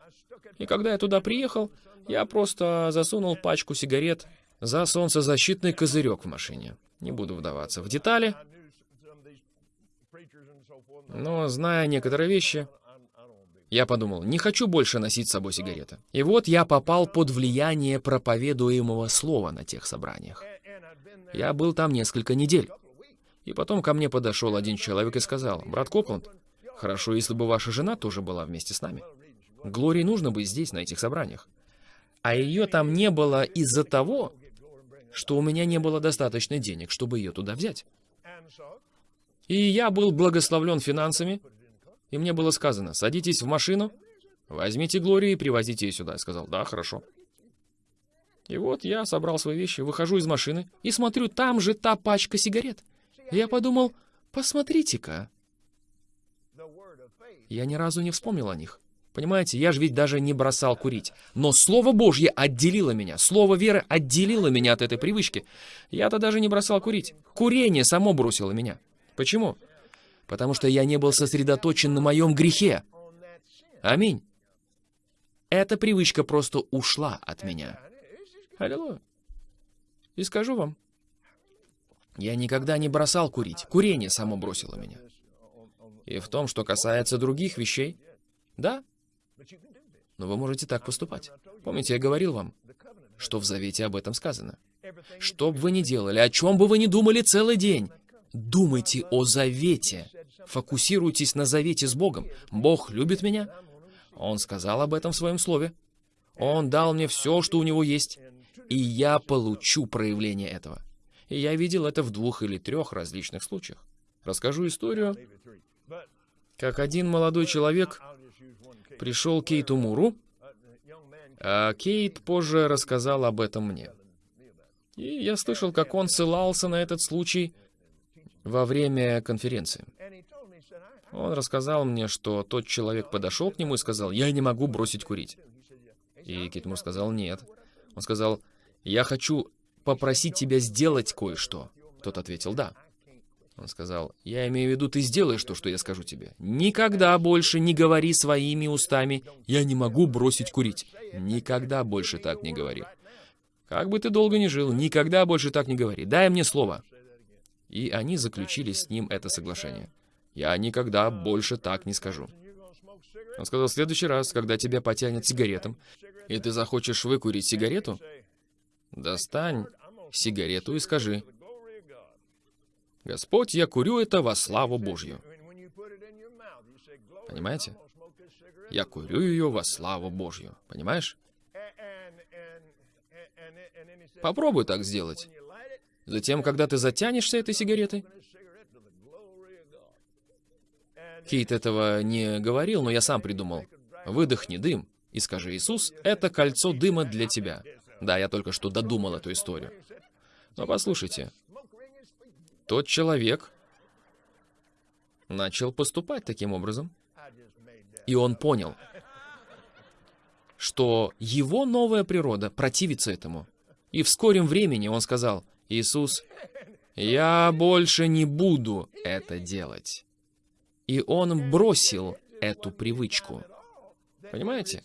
И когда я туда приехал, я просто засунул пачку сигарет за солнцезащитный козырек в машине. Не буду вдаваться в детали, но зная некоторые вещи, я подумал, не хочу больше носить с собой сигареты. И вот я попал под влияние проповедуемого слова на тех собраниях. Я был там несколько недель. И потом ко мне подошел один человек и сказал, «Брат Копланд, хорошо, если бы ваша жена тоже была вместе с нами. Глории нужно быть здесь, на этих собраниях. А ее там не было из-за того, что у меня не было достаточно денег, чтобы ее туда взять. И я был благословлен финансами, и мне было сказано, садитесь в машину, возьмите Глорию и привозите ее сюда. Я сказал, да, хорошо. И вот я собрал свои вещи, выхожу из машины и смотрю, там же та пачка сигарет. Я подумал, посмотрите-ка. Я ни разу не вспомнил о них. Понимаете, я же ведь даже не бросал курить. Но Слово Божье отделило меня. Слово веры отделило меня от этой привычки. Я-то даже не бросал курить. Курение само бросило меня. Почему? Потому что я не был сосредоточен на моем грехе. Аминь. Эта привычка просто ушла от меня. Аллилуйя. И скажу вам, я никогда не бросал курить. Курение само бросило меня. И в том, что касается других вещей, да, но вы можете так поступать. Помните, я говорил вам, что в Завете об этом сказано. Что бы вы ни делали, о чем бы вы ни думали целый день, думайте о Завете. Фокусируйтесь на завете с Богом. Бог любит меня. Он сказал об этом в своем слове. Он дал мне все, что у него есть, и я получу проявление этого. И я видел это в двух или трех различных случаях. Расскажу историю, как один молодой человек пришел к Кейту Муру, а Кейт позже рассказал об этом мне. И я слышал, как он ссылался на этот случай во время конференции. Он рассказал мне, что тот человек подошел к нему и сказал, «Я не могу бросить курить». И Кейт Мур сказал, «Нет». Он сказал, «Я хочу попросить тебя сделать кое-что». Тот ответил, «Да». Он сказал, «Я имею в виду, ты сделаешь то, что я скажу тебе. Никогда больше не говори своими устами, я не могу бросить курить. Никогда больше так не говори. Как бы ты долго ни жил, никогда больше так не говори. Дай мне слово». И они заключили с ним это соглашение. «Я никогда больше так не скажу». Он сказал, в следующий раз, когда тебя потянет сигаретом, и ты захочешь выкурить сигарету, достань сигарету и скажи, «Господь, я курю это во славу Божью». Понимаете? Я курю ее во славу Божью. Понимаешь? Попробуй так сделать. Затем, когда ты затянешься этой сигаретой, Кейт этого не говорил, но я сам придумал. Выдохни дым и скажи, Иисус, это кольцо дыма для тебя. Да, я только что додумал эту историю. Но послушайте, тот человек начал поступать таким образом, и он понял, что его новая природа противится этому. И в скором времени он сказал, «Иисус, я больше не буду это делать». И он бросил эту привычку. Понимаете?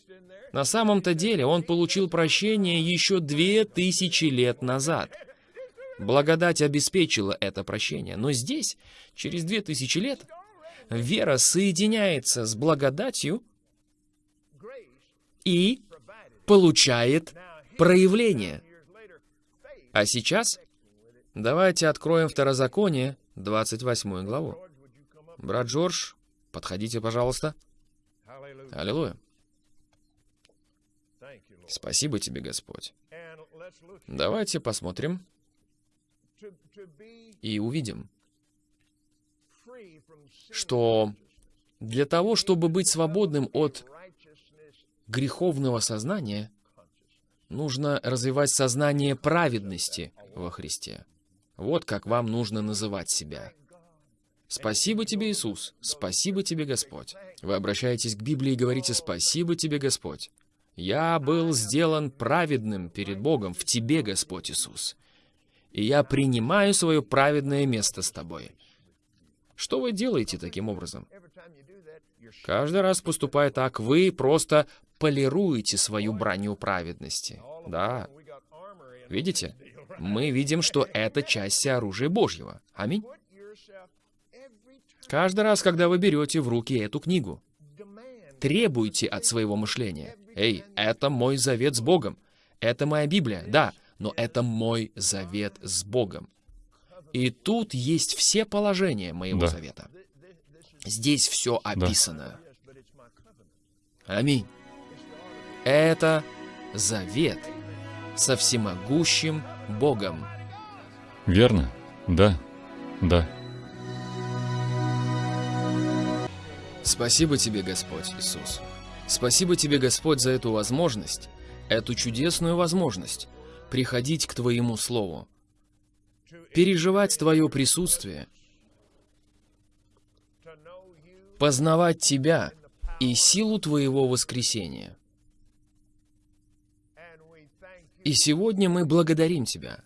На самом-то деле он получил прощение еще две тысячи лет назад. Благодать обеспечила это прощение. Но здесь, через две тысячи лет, вера соединяется с благодатью и получает проявление. А сейчас давайте откроем Второзаконие, 28 главу. Брат Джордж, подходите, пожалуйста. Аллилуйя. Спасибо тебе, Господь. Давайте посмотрим и увидим, что для того, чтобы быть свободным от греховного сознания, нужно развивать сознание праведности во Христе. Вот как вам нужно называть себя. Спасибо тебе, Иисус. Спасибо тебе, Господь. Вы обращаетесь к Библии и говорите «Спасибо тебе, Господь». Я был сделан праведным перед Богом в тебе, Господь Иисус. И я принимаю свое праведное место с тобой. Что вы делаете таким образом? Каждый раз поступая так, вы просто полируете свою броню праведности. Да. Видите? Мы видим, что это часть оружия Божьего. Аминь. Каждый раз, когда вы берете в руки эту книгу, требуйте от своего мышления. Эй, это мой завет с Богом. Это моя Библия, да, но это мой завет с Богом. И тут есть все положения моего Да. завета. Здесь все описано. Аминь. Это завет со всемогущим Богом. Верно? Да. Да. Спасибо тебе, Господь Иисус. Спасибо тебе, Господь, за эту возможность, эту чудесную возможность приходить к Твоему Слову, переживать Твое присутствие, познавать Тебя и силу Твоего воскресения. И сегодня мы благодарим Тебя.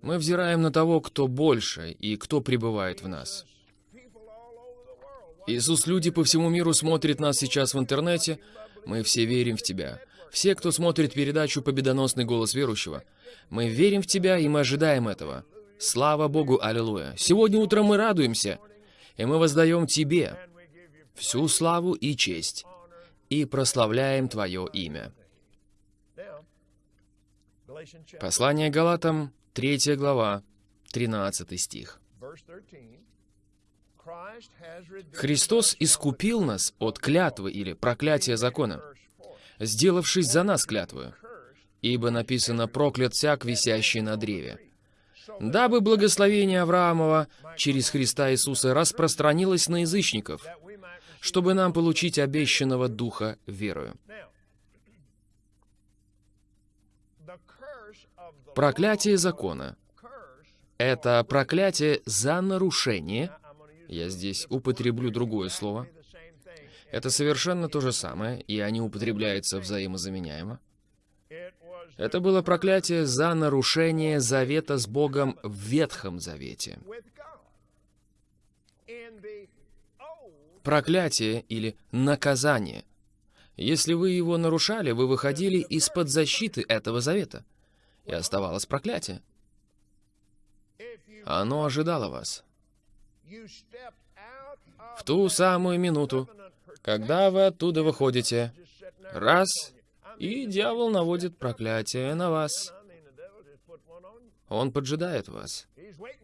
Мы взираем на того, кто больше и кто пребывает в нас. Иисус, люди по всему миру смотрят нас сейчас в интернете. Мы все верим в Тебя. Все, кто смотрит передачу «Победоносный голос верующего», мы верим в Тебя, и мы ожидаем этого. Слава Богу, аллилуйя. Сегодня утром мы радуемся, и мы воздаем Тебе всю славу и честь, и прославляем Твое имя. Послание Галатам, 3 глава, 13 стих. Христос искупил нас от клятвы или проклятия закона, сделавшись за нас клятвою. Ибо написано «проклят всяк, висящий на древе». Дабы благословение Авраамова через Христа Иисуса распространилось на язычников, чтобы нам получить обещанного Духа верою. Проклятие закона это проклятие за нарушение. Я здесь употреблю другое слово. Это совершенно то же самое, и они употребляются взаимозаменяемо. Это было проклятие за нарушение завета с Богом в Ветхом Завете. Проклятие или наказание. Если вы его нарушали, вы выходили из-под защиты этого завета. И оставалось проклятие. Оно ожидало вас. В ту самую минуту, когда вы оттуда выходите, раз, и дьявол наводит проклятие на вас. Он поджидает вас.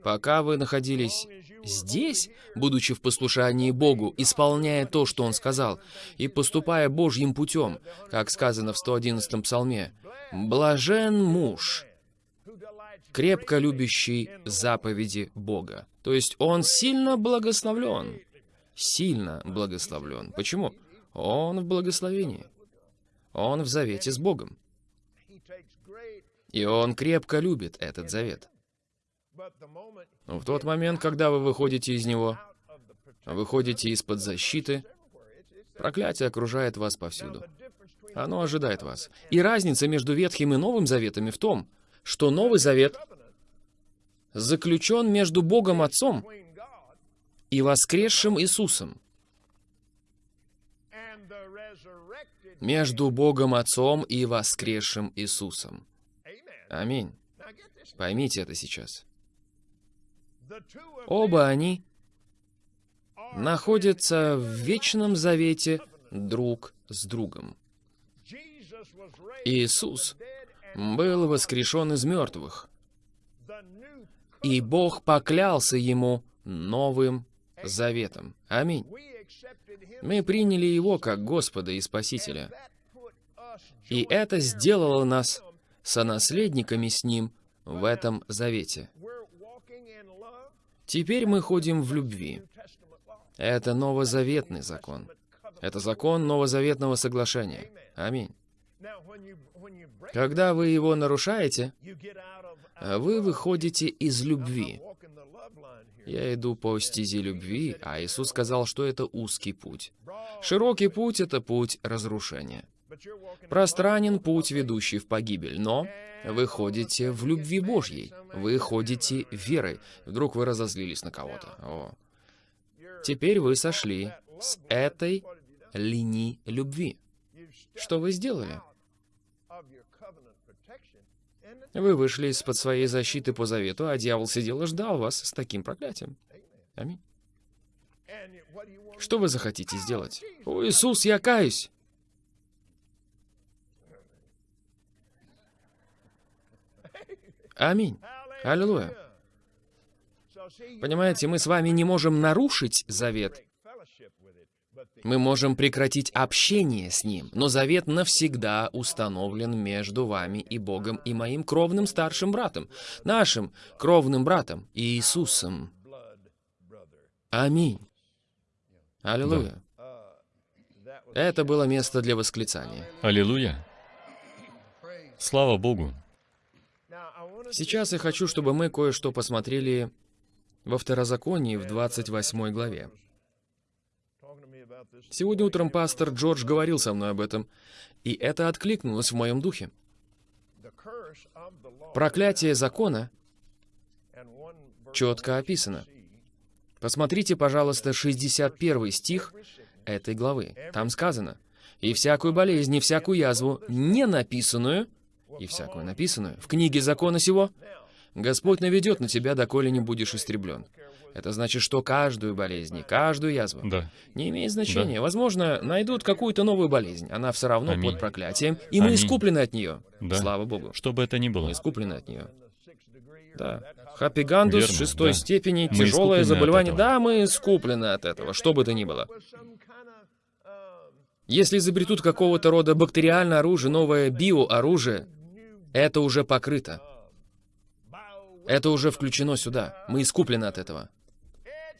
Пока вы находились здесь, будучи в послушании Богу, исполняя то, что Он сказал, и поступая Божьим путем, как сказано в 111-м псалме, «Блажен муж, крепко любящий заповеди Бога». То есть он сильно благословлен. Сильно благословлен. Почему? Он в благословении. Он в завете с Богом. И он крепко любит этот завет. Но в тот момент, когда вы выходите из него, выходите из-под защиты, проклятие окружает вас повсюду. Оно ожидает вас. И разница между Ветхим и Новым Заветами в том, что Новый Завет заключен между Богом Отцом и воскресшим Иисусом. Между Богом Отцом и воскресшим Иисусом. Аминь. Поймите это сейчас. Оба они находятся в вечном завете друг с другом. Иисус был воскрешен из мертвых, и Бог поклялся ему новым заветом. Аминь. Мы приняли Его как Господа и Спасителя, и это сделало нас сонаследниками с Ним в этом завете. Теперь мы ходим в любви. Это новозаветный закон. Это закон новозаветного соглашения. Аминь. Когда вы его нарушаете, а вы выходите из любви. Я иду по стезе любви, а Иисус сказал, что это узкий путь. Широкий путь — это путь разрушения. Пространен путь, ведущий в погибель, но вы ходите в любви Божьей, вы ходите верой. Вдруг вы разозлились на кого-то. Теперь вы сошли с этой линии любви. Что вы сделали? Вы вышли из-под своей защиты по завету, а дьявол сидел и ждал вас с таким проклятием. Аминь. Что вы захотите сделать? О, Иисус, я каюсь! Аминь. Аллилуйя. Понимаете, мы с вами не можем нарушить завет. Мы можем прекратить общение с ним, но завет навсегда установлен между вами и Богом и моим кровным старшим братом, нашим кровным братом Иисусом. Аминь. Аллилуйя. was Это было место для восклицания. Аллилуйя. Слава Богу. Сейчас я хочу, чтобы мы кое-что посмотрели во Второзаконии в 28 главе. Сегодня утром пастор Джордж говорил со мной об этом, и это откликнулось в моем духе. Проклятие закона четко описано. Посмотрите, пожалуйста, 61 стих этой главы. Там сказано, «И всякую болезнь, и всякую язву, не написанную, и всякую написанную, в книге закона сего, Господь наведет на тебя, доколе не будешь истреблен». Это значит, что каждую болезнь, каждую язву. Да. Не имеет значения. Возможно, найдут какую-то новую болезнь. Она все равно Аминь. под проклятием, и мы Аминь. искуплены от нее. Да. Слава Богу. Что бы это ни было. Мы искуплены от нее. Да. Хапигандус Верно, шестой да. степени, Мы тяжелое искуплены заболевание. Да, мы скуплены от этого, что бы то ни было. Если изобретут какого-то рода бактериальное оружие, новое биооружие, это уже покрыто. Это уже включено сюда. Мы искуплены от этого.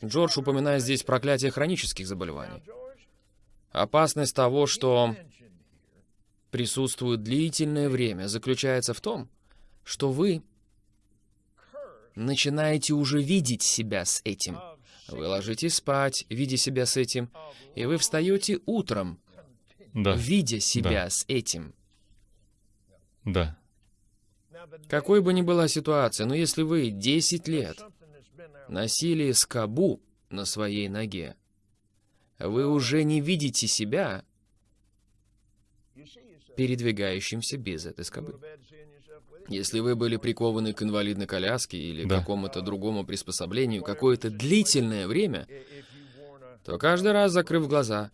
Джордж упоминает здесь проклятие хронических заболеваний. Опасность того, что присутствует длительное время, заключается в том, что вы начинаете уже видеть себя с этим. Вы ложитесь спать, видя себя с этим, и вы встаете утром, Да. видя себя Да. с этим. Да. Какой бы ни была ситуация, но если вы 10 лет носили скобу на своей ноге, вы уже не видите себя передвигающимся без этой скобы. Если вы были прикованы к инвалидной коляске или Да. какому-то другому приспособлению какое-то длительное время, то каждый раз, закрыв глаза,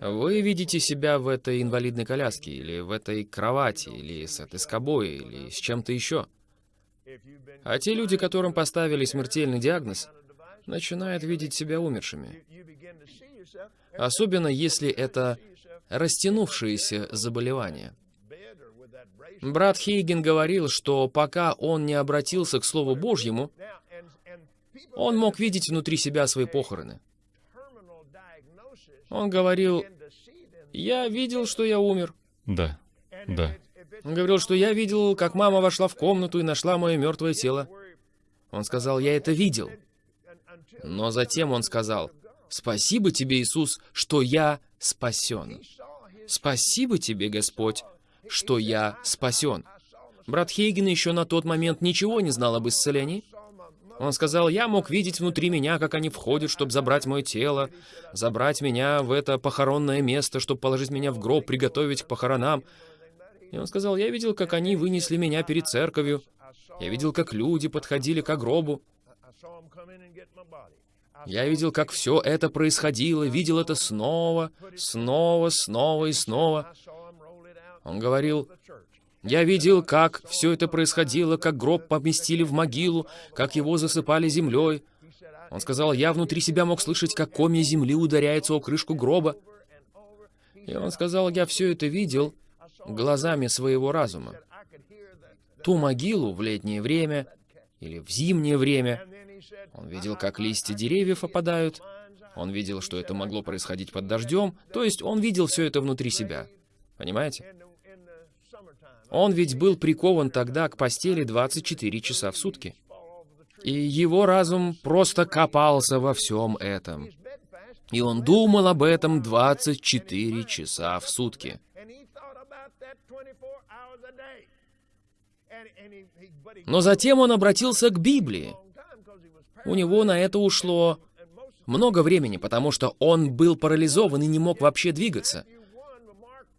вы видите себя в этой инвалидной коляске, или в этой кровати, или с этой скобой, или с чем-то еще. А те люди, которым поставили смертельный диагноз, начинают видеть себя умершими. Особенно если это растянувшееся заболевание. Брат Хейген говорил, что пока он не обратился к Слову Божьему, он мог видеть внутри себя свои похороны. Он говорил, «Я видел, что я умер». Да. Да. Он говорил, что я видел, как мама вошла в комнату и нашла мое мертвое тело. Он сказал, я это видел. Но затем он сказал, спасибо тебе, Иисус, что я спасен. Спасибо тебе, Господь, что я спасен. Брат Хейген еще на тот момент ничего не знал об исцелении. Он сказал, я мог видеть внутри меня, как они входят, чтобы забрать мое тело, забрать меня в это похоронное место, чтобы положить меня в гроб, приготовить к похоронам. И он сказал, я видел, как они вынесли меня перед церковью. Я видел, как люди подходили к гробу. Я видел, как все это происходило, видел это снова, снова, снова и снова. Он говорил, я видел, как все это происходило, как гроб поместили в могилу, как его засыпали землей. Он сказал, я внутри себя мог слышать, как комья земли ударяется о крышку гроба. И он сказал, я все это видел глазами своего разума. Ту могилу в летнее время или в зимнее время. Он видел, как листья деревьев опадают. Он видел, что это могло происходить под дождем. То есть он видел все это внутри себя. Понимаете? Он ведь был прикован тогда к постели 24 часа в сутки. И его разум просто копался во всем этом. И он думал об этом 24 часа в сутки. Но затем он обратился к Библии. У него на это ушло много времени, потому что он был парализован и не мог вообще двигаться.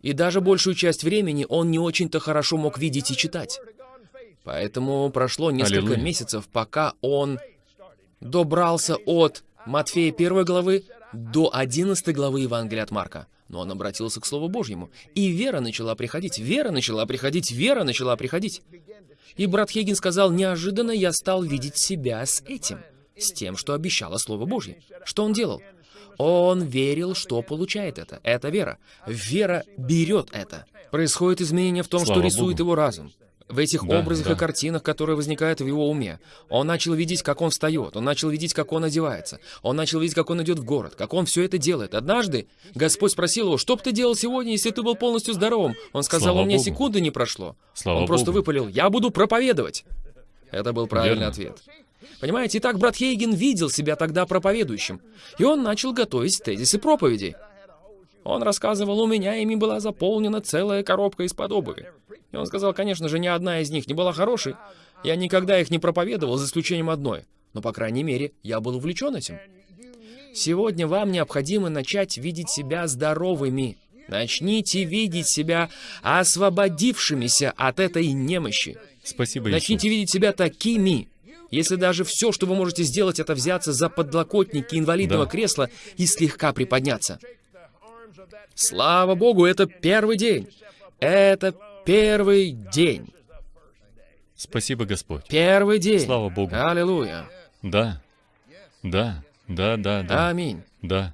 И даже большую часть времени он не очень-то хорошо мог видеть и читать. Поэтому прошло несколько Аллилуйя. месяцев, пока он добрался от Матфея 1 главы до 11 главы Евангелия от Марка. Но он обратился к Слову Божьему. И вера начала приходить, вера начала приходить, вера начала приходить. И брат Хейген сказал, неожиданно я стал видеть себя с этим, с тем, что обещало Слово Божье. Что он делал? Он верил, что получает это. Это вера. Вера берет это. Происходит изменение в том, Слава что рисует Богу. его разум. В этих Да, образах да. и картинах, которые возникают в его уме. Он начал видеть, как он встает, он начал видеть, как он одевается, он начал видеть, как он идет в город, как он все это делает. Однажды Господь спросил его, что бы ты делал сегодня, если ты был полностью здоровым? Он сказал, Слава у меня Богу. секунды не прошло. Слава он просто Богу. выпалил, я буду проповедовать. Это был правильный Верно. ответ. Понимаете, итак, брат Хейген видел себя тогда проповедующим, и он начал готовить тезисы проповедей. Он рассказывал, у меня ими была заполнена целая коробка из-под обуви. И он сказал, конечно же, ни одна из них не была хорошей. Я никогда их не проповедовал, за исключением одной. Но, по крайней мере, я был увлечен этим. Сегодня вам необходимо начать видеть себя здоровыми. Начните видеть себя освободившимися от этой немощи. Спасибо, Иисус. Начните видеть себя такими. Если даже все, что вы можете сделать, это взяться за подлокотники инвалидного Да. кресла и слегка приподняться. Слава Богу, это первый день. Это первый день. Спасибо, Господь. Первый день. Слава Богу. Аллилуйя. Да. Да. Да, да, да. Аминь. Да.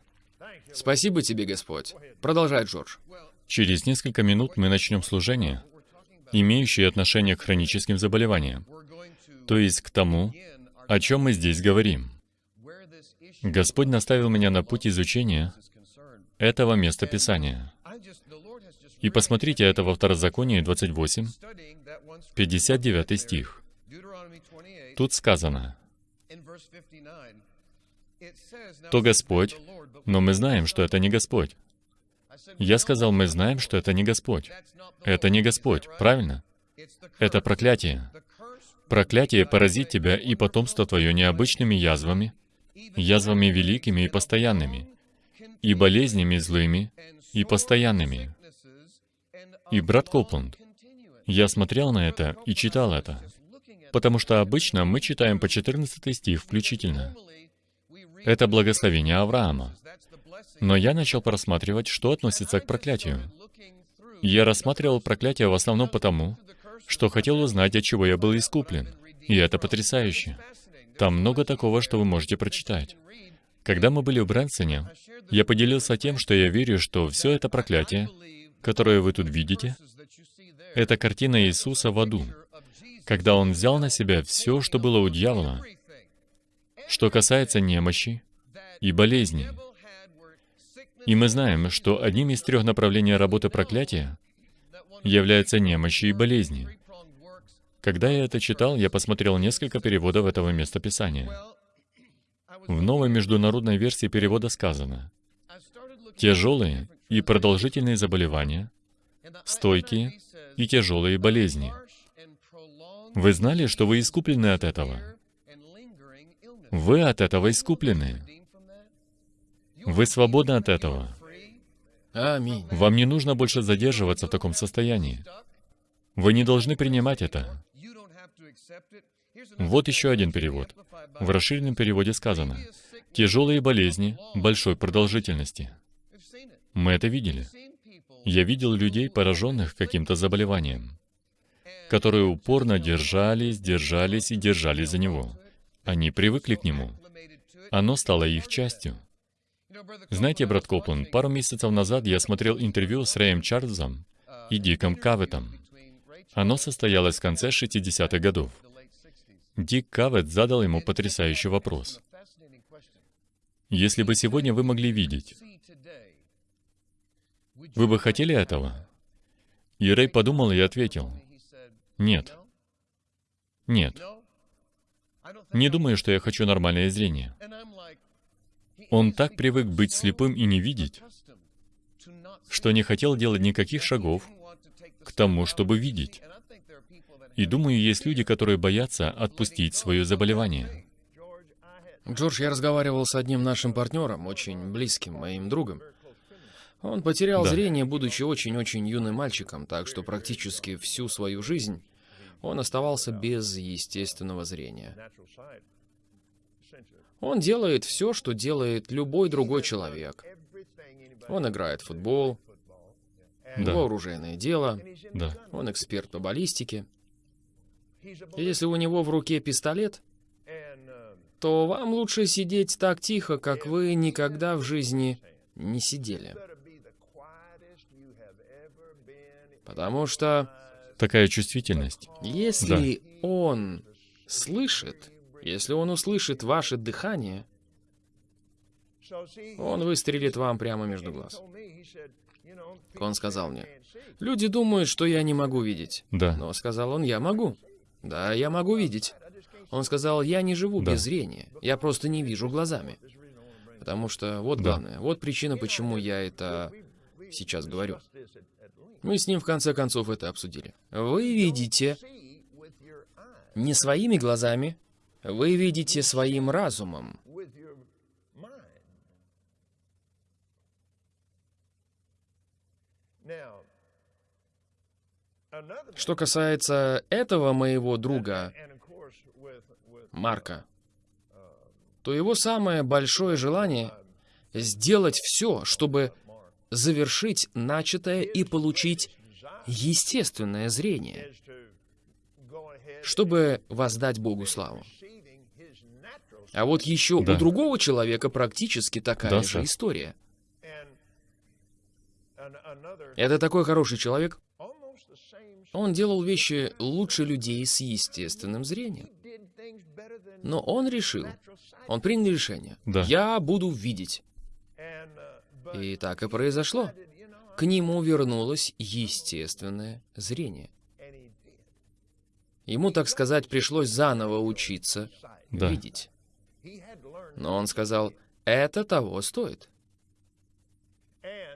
Спасибо тебе, Господь. Продолжай, Джордж. Через несколько минут мы начнем служение, имеющее отношение к хроническим заболеваниям, то есть к тому, о чем мы здесь говорим. Господь наставил меня на путь изучения этого места Писания. И посмотрите это во Второзаконии 28, 59 стих. Тут сказано, «То Господь, но мы знаем, что это не Господь». Я сказал, мы знаем, что это не Господь. Это не Господь, правильно? Это проклятие. Проклятие поразит тебя и потомство твое необычными язвами, язвами великими и постоянными, и болезнями злыми и постоянными. И, брат Копланд, я смотрел на это и читал это, потому что обычно мы читаем по 14 стих включительно. Это благословение Авраама. Но я начал просматривать, что относится к проклятию. Я рассматривал проклятие в основном потому, что хотел узнать, от чего я был искуплен. И это потрясающе. Там много такого, что вы можете прочитать. Когда мы были в Брэнсоне, я поделился тем, что я верю, что все это проклятие, которое вы тут видите, это картина Иисуса в аду, когда Он взял на себя все, что было у дьявола, что касается немощи и болезни. И мы знаем, что одним из трех направлений работы проклятия является немощи и болезни. Когда я это читал, я посмотрел несколько переводов этого места Писания. В новой международной версии перевода сказано, «Тяжелые и продолжительные заболевания, стойкие и тяжелые болезни». Вы знали, что вы искуплены от этого? Вы от этого искуплены. Вы свободны от этого. Аминь. Вам не нужно больше задерживаться в таком состоянии. Вы не должны принимать это. Вот еще один перевод. В расширенном переводе сказано «тяжелые болезни большой продолжительности». Мы это видели. Я видел людей, пораженных каким-то заболеванием, которые упорно держались, держались и держались за него. Они привыкли к нему. Оно стало их частью. Знаете, брат Копланд, пару месяцев назад я смотрел интервью с Рэем Чарльзом и Диком Каветом. Оно состоялось в конце 60-х годов. Дик Кавет задал ему потрясающий вопрос. «Если бы сегодня вы могли видеть, вы бы хотели этого?» И Рэй подумал и ответил, «Нет. Нет. Не думаю, что я хочу нормальное зрение». Он так привык быть слепым и не видеть, что не хотел делать никаких шагов к тому, чтобы видеть. И думаю, есть люди, которые боятся отпустить свое заболевание. Джордж, я разговаривал с одним нашим партнером, очень близким моим другом. Он потерял Да. зрение, будучи очень-очень юным мальчиком, так что практически всю свою жизнь он оставался без естественного зрения. Он делает все, что делает любой другой человек. Он играет в футбол, Да. его оружейное дело, Да. он эксперт по баллистике. Если у него в руке пистолет, то вам лучше сидеть так тихо, как вы никогда в жизни не сидели. Потому что Такая чувствительность. если он слышит, если он услышит ваше дыхание, он выстрелит вам прямо между глаз. Он сказал мне, люди думают, что я не могу видеть. Да. Но, сказал он, я могу. Да, я могу видеть. Он сказал, я не живу Да. без зрения, я просто не вижу глазами. Потому что вот Да. главное, вот причина, почему я это сейчас говорю. Мы с ним в конце концов это обсудили. Вы видите не своими глазами, вы видите своим разумом. Что касается этого моего друга, Марка, то его самое большое желание — сделать все, чтобы завершить начатое и получить естественное зрение, чтобы воздать Богу славу. А вот еще Да. у другого человека практически такая Да, же сэр. история. Это такой хороший человек. Он делал вещи лучше людей с естественным зрением. Но он решил, он принял решение. Да. Я буду видеть. И так и произошло. К нему вернулось естественное зрение. Ему, так сказать, пришлось заново учиться. Да. видеть. Но он сказал, это того стоит.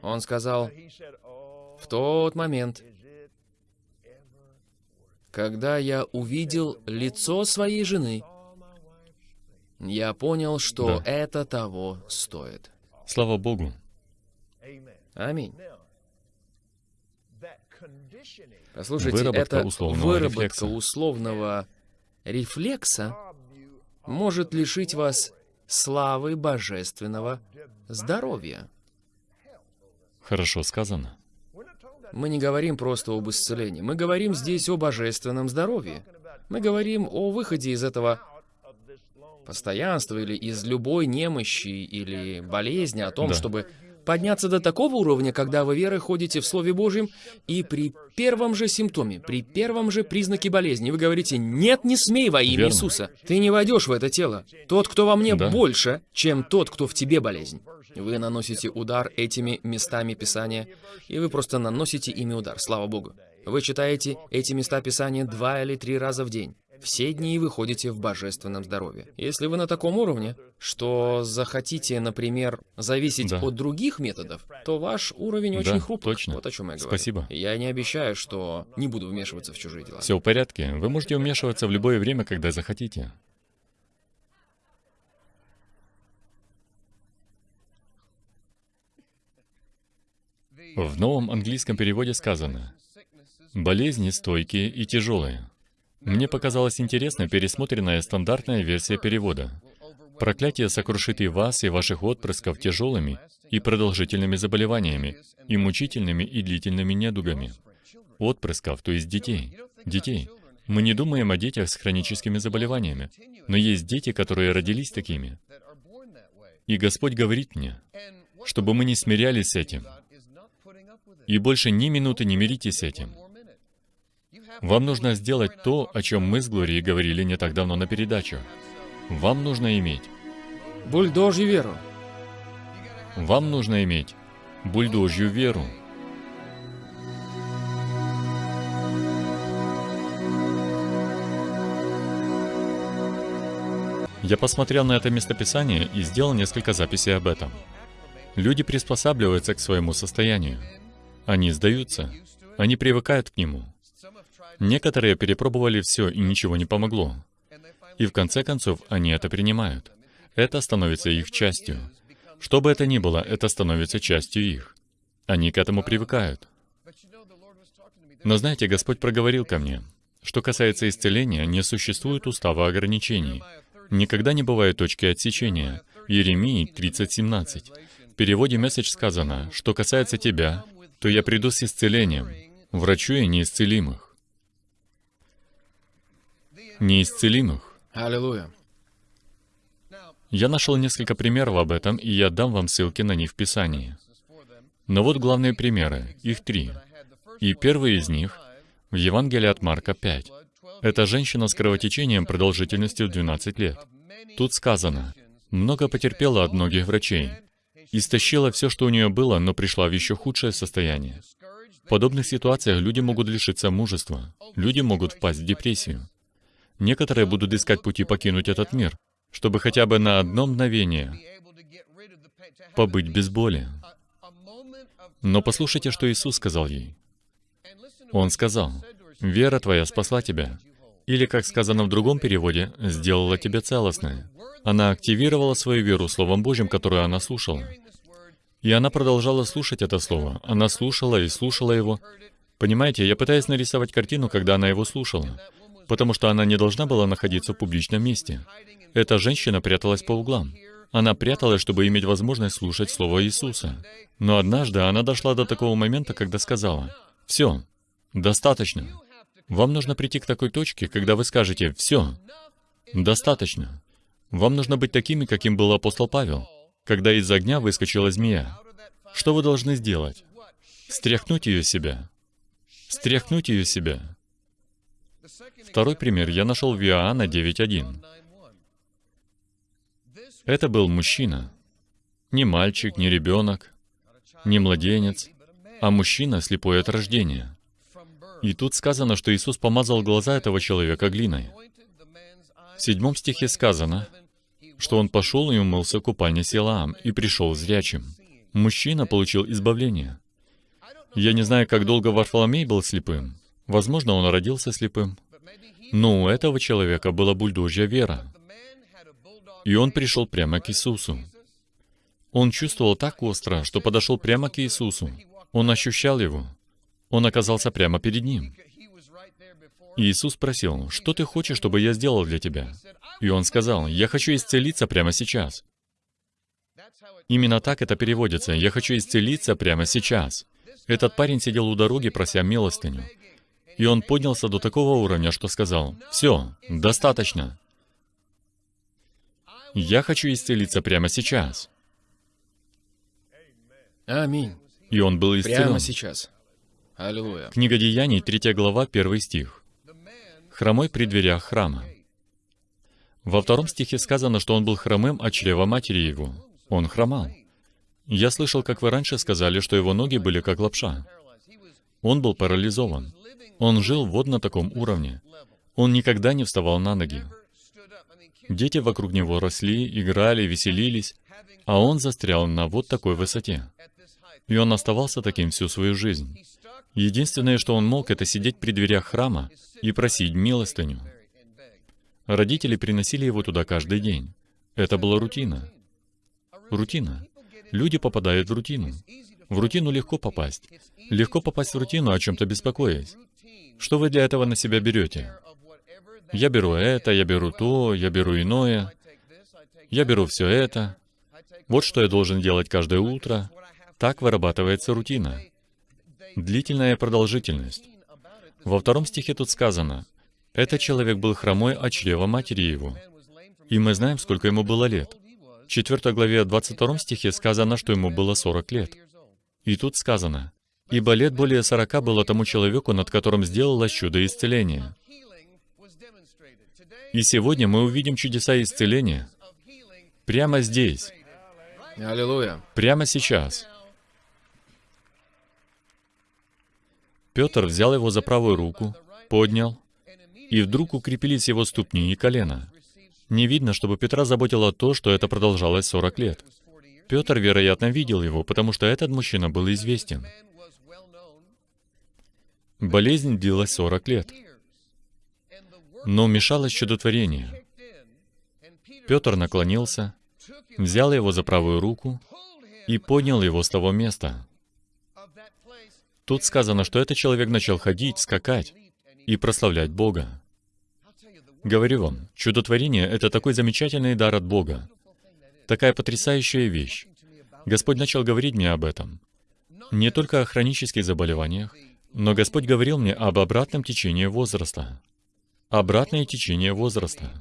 Он сказал, he said, "Oh, в тот момент, когда я увидел лицо своей жены, saw my wife's face?" я понял, что Да. это того стоит. Слава Богу. Аминь. Послушайте, Выработка это условного выработка рефлекса. условного рефлекса может лишить вас славы божественного здоровья. Хорошо сказано. Мы не говорим просто об исцелении, мы говорим здесь о божественном здоровье. Мы говорим о выходе из этого постоянства или из любой немощи или болезни, о том, Да. чтобы подняться до такого уровня, когда вы верой ходите в Слове Божьем, и при первом же симптоме, при первом же признаке болезни вы говорите «Нет, не смей во имя Верно. Иисуса». Ты не войдешь в это тело. Тот, кто во мне, Да. больше, чем тот, кто в тебе болезнь. Вы наносите удар этими местами Писания, и вы просто наносите ими удар, слава Богу. Вы читаете эти места Писания два или три раза в день. Все дни вы ходите в божественном здоровье. Если вы на таком уровне, что захотите, например, зависеть Да. от других методов, то ваш уровень очень Да, хрупок. точно. Вот о чем я говорю. Спасибо. Я не обещаю, что не буду вмешиваться в чужие дела. Все в порядке. Вы можете вмешиваться в любое время, когда захотите. В новом английском переводе сказано «болезни стойкие и тяжелые». Мне показалась интересна пересмотренная стандартная версия перевода. Проклятие сокрушит и вас, и ваших отпрысков тяжелыми и продолжительными заболеваниями, и мучительными и длительными недугами. Отпрысков, то есть детей. Детей. Мы не думаем о детях с хроническими заболеваниями, но есть дети, которые родились такими. И Господь говорит мне, чтобы мы не смирялись с этим, и больше ни минуты не миритесь с этим. Вам нужно сделать то, о чем мы с Глорией говорили не так давно на передачу. Вам нужно иметь. Бульдожью веру. Вам нужно иметь бульдожью веру. Я посмотрел на это местописание и сделал несколько записей об этом. Люди приспосабливаются к своему состоянию. Они сдаются. Они привыкают к нему. Некоторые перепробовали все, и ничего не помогло. И в конце концов, они это принимают. Это становится их частью. Что бы это ни было, это становится частью их. Они к этому привыкают. Но знаете, Господь проговорил ко мне, что касается исцеления, не существует устава ограничений. Никогда не бывает точки отсечения. Иеремии 30.17. В переводе месседж сказано, что касается тебя, то я приду с исцелением, врачу и неисцелимых. Неисцелимых. Аллилуйя. Я нашел несколько примеров об этом, и я дам вам ссылки на них в Писании. Но вот главные примеры, их три. И первый из них в Евангелии от Марка 5. Это женщина с кровотечением продолжительностью в 12 лет. Тут сказано, много потерпела от многих врачей, истощила все, что у нее было, но пришла в еще худшее состояние. В подобных ситуациях люди могут лишиться мужества, люди могут впасть в депрессию. Некоторые будут искать пути покинуть этот мир, чтобы хотя бы на одно мгновение побыть без боли. Но послушайте, что Иисус сказал ей. Он сказал, «Вера твоя спасла тебя». Или, как сказано в другом переводе, «сделала тебя целостной». Она активировала свою веру Словом Божьим, которое она слушала. И она продолжала слушать это Слово. Она слушала и слушала его. Понимаете, я пытаюсь нарисовать картину, когда она его слушала. Потому что она не должна была находиться в публичном месте. Эта женщина пряталась по углам. Она пряталась, чтобы иметь возможность слушать Слово Иисуса. Но однажды она дошла до такого момента, когда сказала, «Все, достаточно. Вам нужно прийти к такой точке, когда вы скажете «все, достаточно». Вам нужно быть такими, каким был апостол Павел, когда из огня выскочила змея. Что вы должны сделать? Стряхнуть ее себя. Стряхнуть ее себя. Второй пример я нашел в Иоанна 9.1. Это был мужчина. Не мальчик, не ребенок, не младенец, а мужчина, слепой от рождения. И тут сказано, что Иисус помазал глаза этого человека глиной. В седьмом стихе сказано, что он пошел и умылся в купальне Силаам и пришел зрячим. Мужчина получил избавление. Я не знаю, как долго Варфоломей был слепым. Возможно, он родился слепым. Но у этого человека была бульдожья вера. И он пришел прямо к Иисусу. Он чувствовал так остро, что подошел прямо к Иисусу. Он ощущал Его. Он оказался прямо перед Ним. Иисус спросил, «Что ты хочешь, чтобы я сделал для тебя?» И он сказал, «Я хочу исцелиться прямо сейчас». Именно так это переводится, «Я хочу исцелиться прямо сейчас». Этот парень сидел у дороги, прося милостыню. И он поднялся до такого уровня, что сказал, «Все, достаточно. Я хочу исцелиться прямо сейчас». Аминь. И он был исцелен. Прямо сейчас. Аллилуйя. Книга Деяний, 3 глава, 1 стих. Хромой при дверях храма. Во втором стихе сказано, что он был хромым от чрева матери его. Он хромал. Я слышал, как вы раньше сказали, что его ноги были как лапша. Он был парализован. Он жил вот на таком уровне. Он никогда не вставал на ноги. Дети вокруг него росли, играли, веселились, а он застрял на вот такой высоте. И он оставался таким всю свою жизнь. Единственное, что он мог, это сидеть при дверях храма и просить милостыню. Родители приносили его туда каждый день. Это была рутина. Рутина. Люди попадают в рутину. В рутину легко попасть. Легко попасть в рутину, о чем-то беспокоясь. Что вы для этого на себя берете? Я беру это, я беру то, я беру иное. Я беру все это. Вот что я должен делать каждое утро. Так вырабатывается рутина. Длительная продолжительность. Во втором стихе тут сказано, «Этот человек был хромой от чрева матери его». И мы знаем, сколько ему было лет. В 4 главе 22 стихе сказано, что ему было 40 лет. И тут сказано, «Ибо лет более 40 было тому человеку, над которым сделалось чудо исцеления». И сегодня мы увидим чудеса исцеления прямо здесь, Аллилуйя. прямо сейчас. Петр взял его за правую руку, поднял, и вдруг укрепились его ступни и колено. Не видно, чтобы Петра заботило то, что это продолжалось 40 лет. Петр, вероятно, видел его, потому что этот мужчина был известен. Болезнь длилась 40 лет, но вмешалось чудотворение. Петр наклонился, взял его за правую руку и поднял его с того места. Тут сказано, что этот человек начал ходить, скакать и прославлять Бога. Говорю вам, чудотворение — это такой замечательный дар от Бога, такая потрясающая вещь. Господь начал говорить мне об этом. Не только о хронических заболеваниях, но Господь говорил мне об обратном течении возраста. Обратное течение возраста.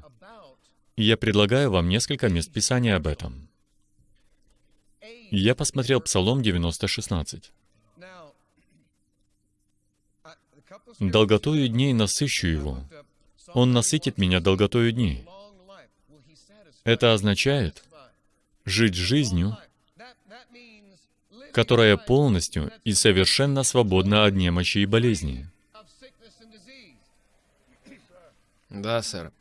И я предлагаю вам несколько мест Писания об этом. Я посмотрел Псалом 90:16. «Долготою дней насыщу его. Он насытит меня долготою дней». Это означает жить жизнью, которая полностью и совершенно свободна от немощи и болезни. Да, сэр.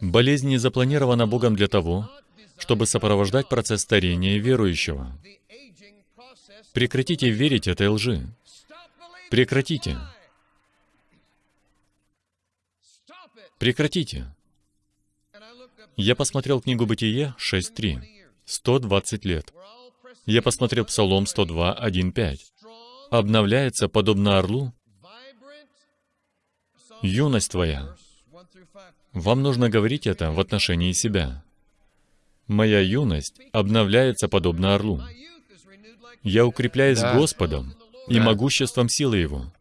Болезнь не запланирована Богом для того, чтобы сопровождать процесс старения верующего. Прекратите верить этой лжи. Прекратите. Прекратите. Я посмотрел книгу Бытие 6.3. 120 лет. Я посмотрел Псалом 102, 1.5. Обновляется, подобно орлу, юность твоя. Вам нужно говорить это в отношении себя. Моя юность обновляется, подобно орлу. Я укрепляюсь Да. Господом и Да. могуществом силы Его.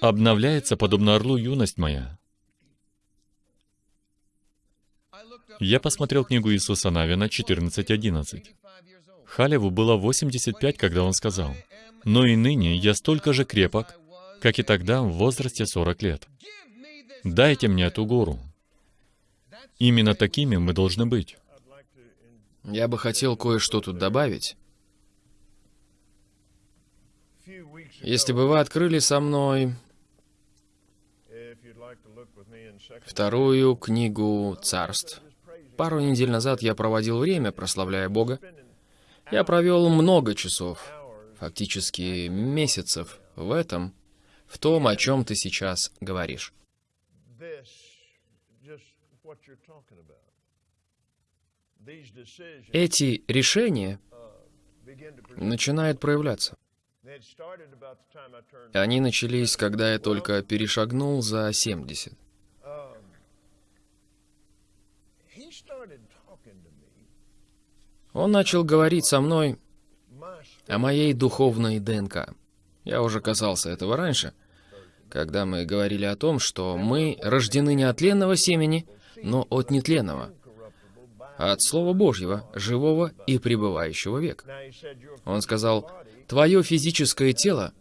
Обновляется, подобно орлу, юность моя. Я посмотрел книгу Иисуса Навина 14.11. Халеву было 85, когда он сказал, «Но и ныне я столько же крепок, как и тогда в возрасте 40 лет. Дайте мне эту гору». Именно такими мы должны быть. Я бы хотел кое-что тут добавить. Если бы вы открыли со мной вторую книгу царств, пару недель назад я проводил время, прославляя Бога. Я провел много часов, фактически месяцев, в этом, в том, о чем ты сейчас говоришь. Эти решения начинают проявляться. Они начались, когда я только перешагнул за 70. Он начал говорить со мной о моей духовной ДНК. Я уже касался этого раньше, когда мы говорили о том, что мы рождены не от тленного семени, но от нетленного, от Слова Божьего, живого и пребывающего век. Он сказал, твое физическое тело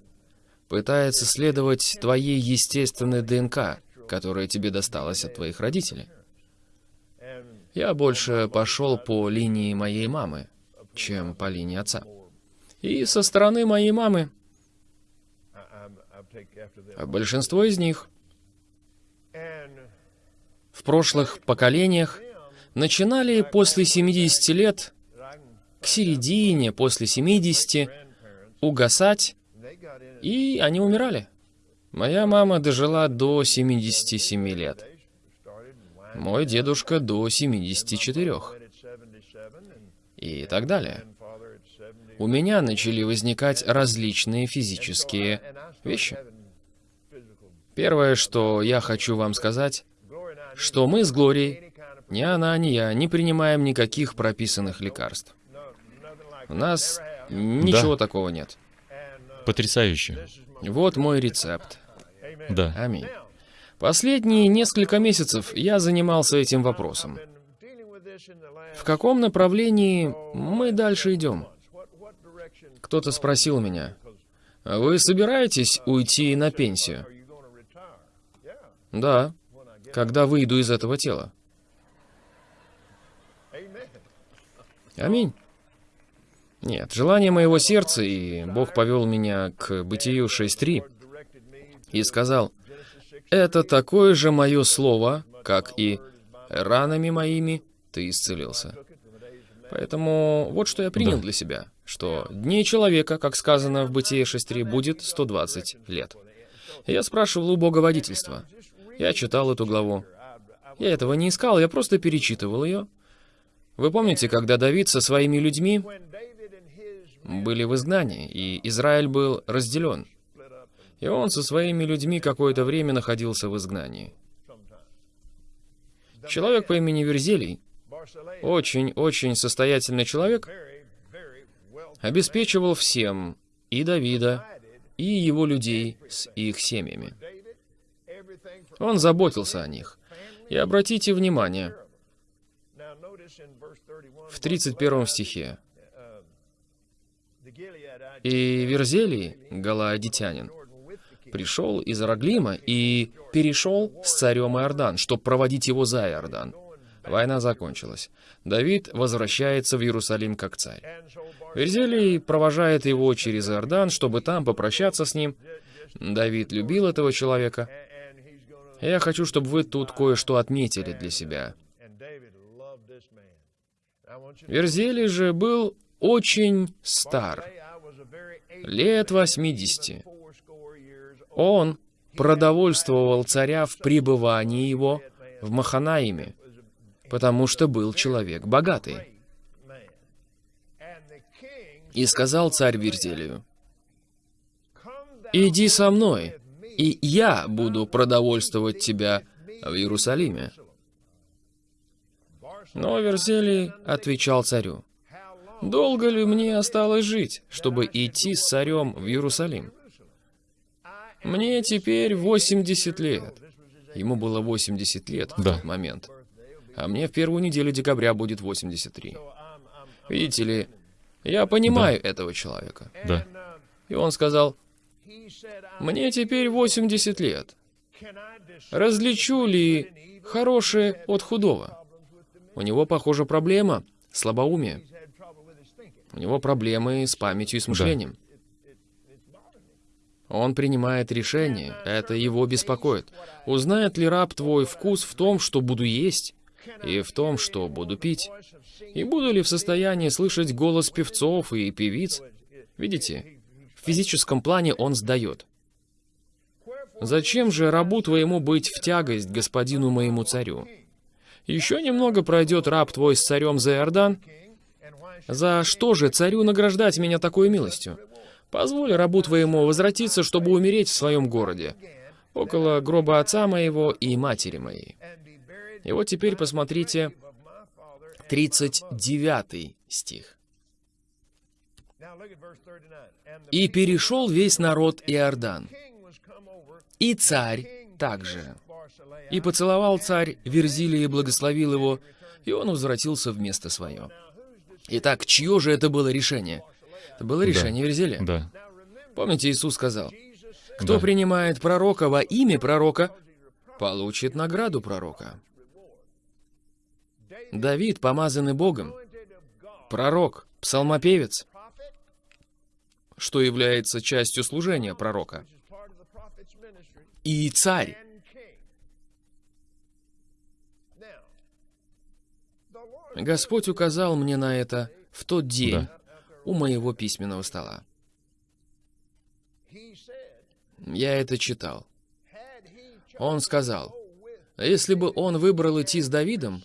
пытается следовать твоей естественной ДНК, которая тебе досталась от твоих родителей. Я больше пошел по линии моей мамы, чем по линии отца. И со стороны моей мамы, большинство из них в прошлых поколениях начинали после 70 лет, к середине, после 70, угасать, и они умирали. Моя мама дожила до 77 лет. Мой дедушка до 74. И так далее. У меня начали возникать различные физические вещи. Первое, что я хочу вам сказать, что мы с Глорией, ни она, ни я, не принимаем никаких прописанных лекарств. У нас ничего Да. такого нет. Потрясающе. Вот мой рецепт. Да. Аминь. Последние несколько месяцев я занимался этим вопросом. В каком направлении мы дальше идем? Кто-то спросил меня, «А вы собираетесь уйти на пенсию? Да, когда выйду из этого тела. Аминь. Нет, желание моего сердца, и Бог повел меня к Бытию 6.3 и сказал, «Это такое же мое слово, как и ранами моими ты исцелился». Поэтому вот что я принял Да. для себя, что дней человека, как сказано в Бытие 6.3, будет 120 лет. Я спрашивал у Бога водительства. Я читал эту главу. Я этого не искал, я просто перечитывал ее. Вы помните, когда Давид со своими людьми были в изгнании, и Израиль был разделен. И он со своими людьми какое-то время находился в изгнании. Человек по имени Верзелий, очень-очень состоятельный человек, обеспечивал всем и Давида, и его людей с их семьями. Он заботился о них. И обратите внимание, в 31 стихе. «И Верзелий, галаадитянин, пришел из Араглима и перешел с царем Иордан, чтобы проводить его за Иордан. Война закончилась. Давид возвращается в Иерусалим как царь. Верзелий провожает его через Иордан, чтобы там попрощаться с ним. Давид любил этого человека. Я хочу, чтобы вы тут кое-что отметили для себя. Верзелий же был очень стар, лет 80. Он продовольствовал царя в пребывании его в Маханаиме, потому что был человек богатый. И сказал царь Верзелию, «Иди со мной, и я буду продовольствовать тебя в Иерусалиме». Но Верзелий отвечал царю, «Долго ли мне осталось жить, чтобы идти с царем в Иерусалим? Мне теперь 80 лет. Ему было 80 лет в Да. тот момент. А мне в первую неделю декабря будет 83. Видите ли, я понимаю этого человека. Да. И он сказал, мне теперь 80 лет. Различу ли хорошее от худого? У него, похоже, проблема слабоумие. У него проблемы с памятью и с мышлением. Он принимает решение, это его беспокоит. Узнает ли раб твой вкус в том, что буду есть, и в том, что буду пить? И буду ли в состоянии слышать голос певцов и певиц? Видите, в физическом плане он сдает. Зачем же рабу твоему быть в тягость господину моему царю? Еще немного пройдет раб твой с царем за Иордан. За что же царю награждать меня такой милостью? Позволь рабу твоему возвратиться, чтобы умереть в своем городе, около гроба отца моего и матери моей. И вот теперь посмотрите 39 стих. «И перешел весь народ Иордан, и царь также. И поцеловал царь Верзилия и благословил его, и он возвратился в место свое». Итак, чье же это было решение? Это было решение Верзилия. Да. Помните, Иисус сказал, кто Да. принимает пророка во имя пророка, получит награду пророка. Давид, помазанный Богом, пророк, псалмопевец, что является частью служения пророка, и царь. Господь указал мне на это в тот день Да. У моего письменного стола. Я это читал. Он сказал, если бы он выбрал идти с Давидом,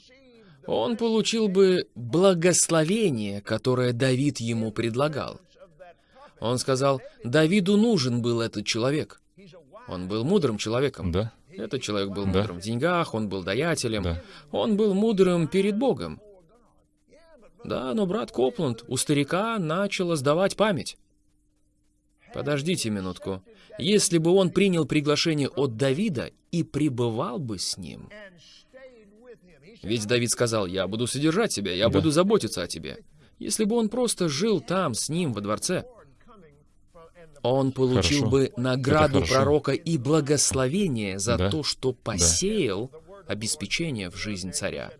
он получил бы благословение, которое Давид ему предлагал. Он сказал, Давиду нужен был этот человек. Он был мудрым человеком. Да. Этот человек был Да. мудрым в деньгах, он был даятелем, Да. он был мудрым перед Богом. Да, но брат Копланд, у старика начала сдавать память. Подождите минутку. Если бы он принял приглашение от Давида и пребывал бы с ним, ведь Давид сказал, я буду содержать тебя, я Да. буду заботиться о тебе. Если бы он просто жил там с ним во дворце, он получил Хорошо. бы награду пророка и благословение за Да. то, что посеял обеспечение в жизнь царя.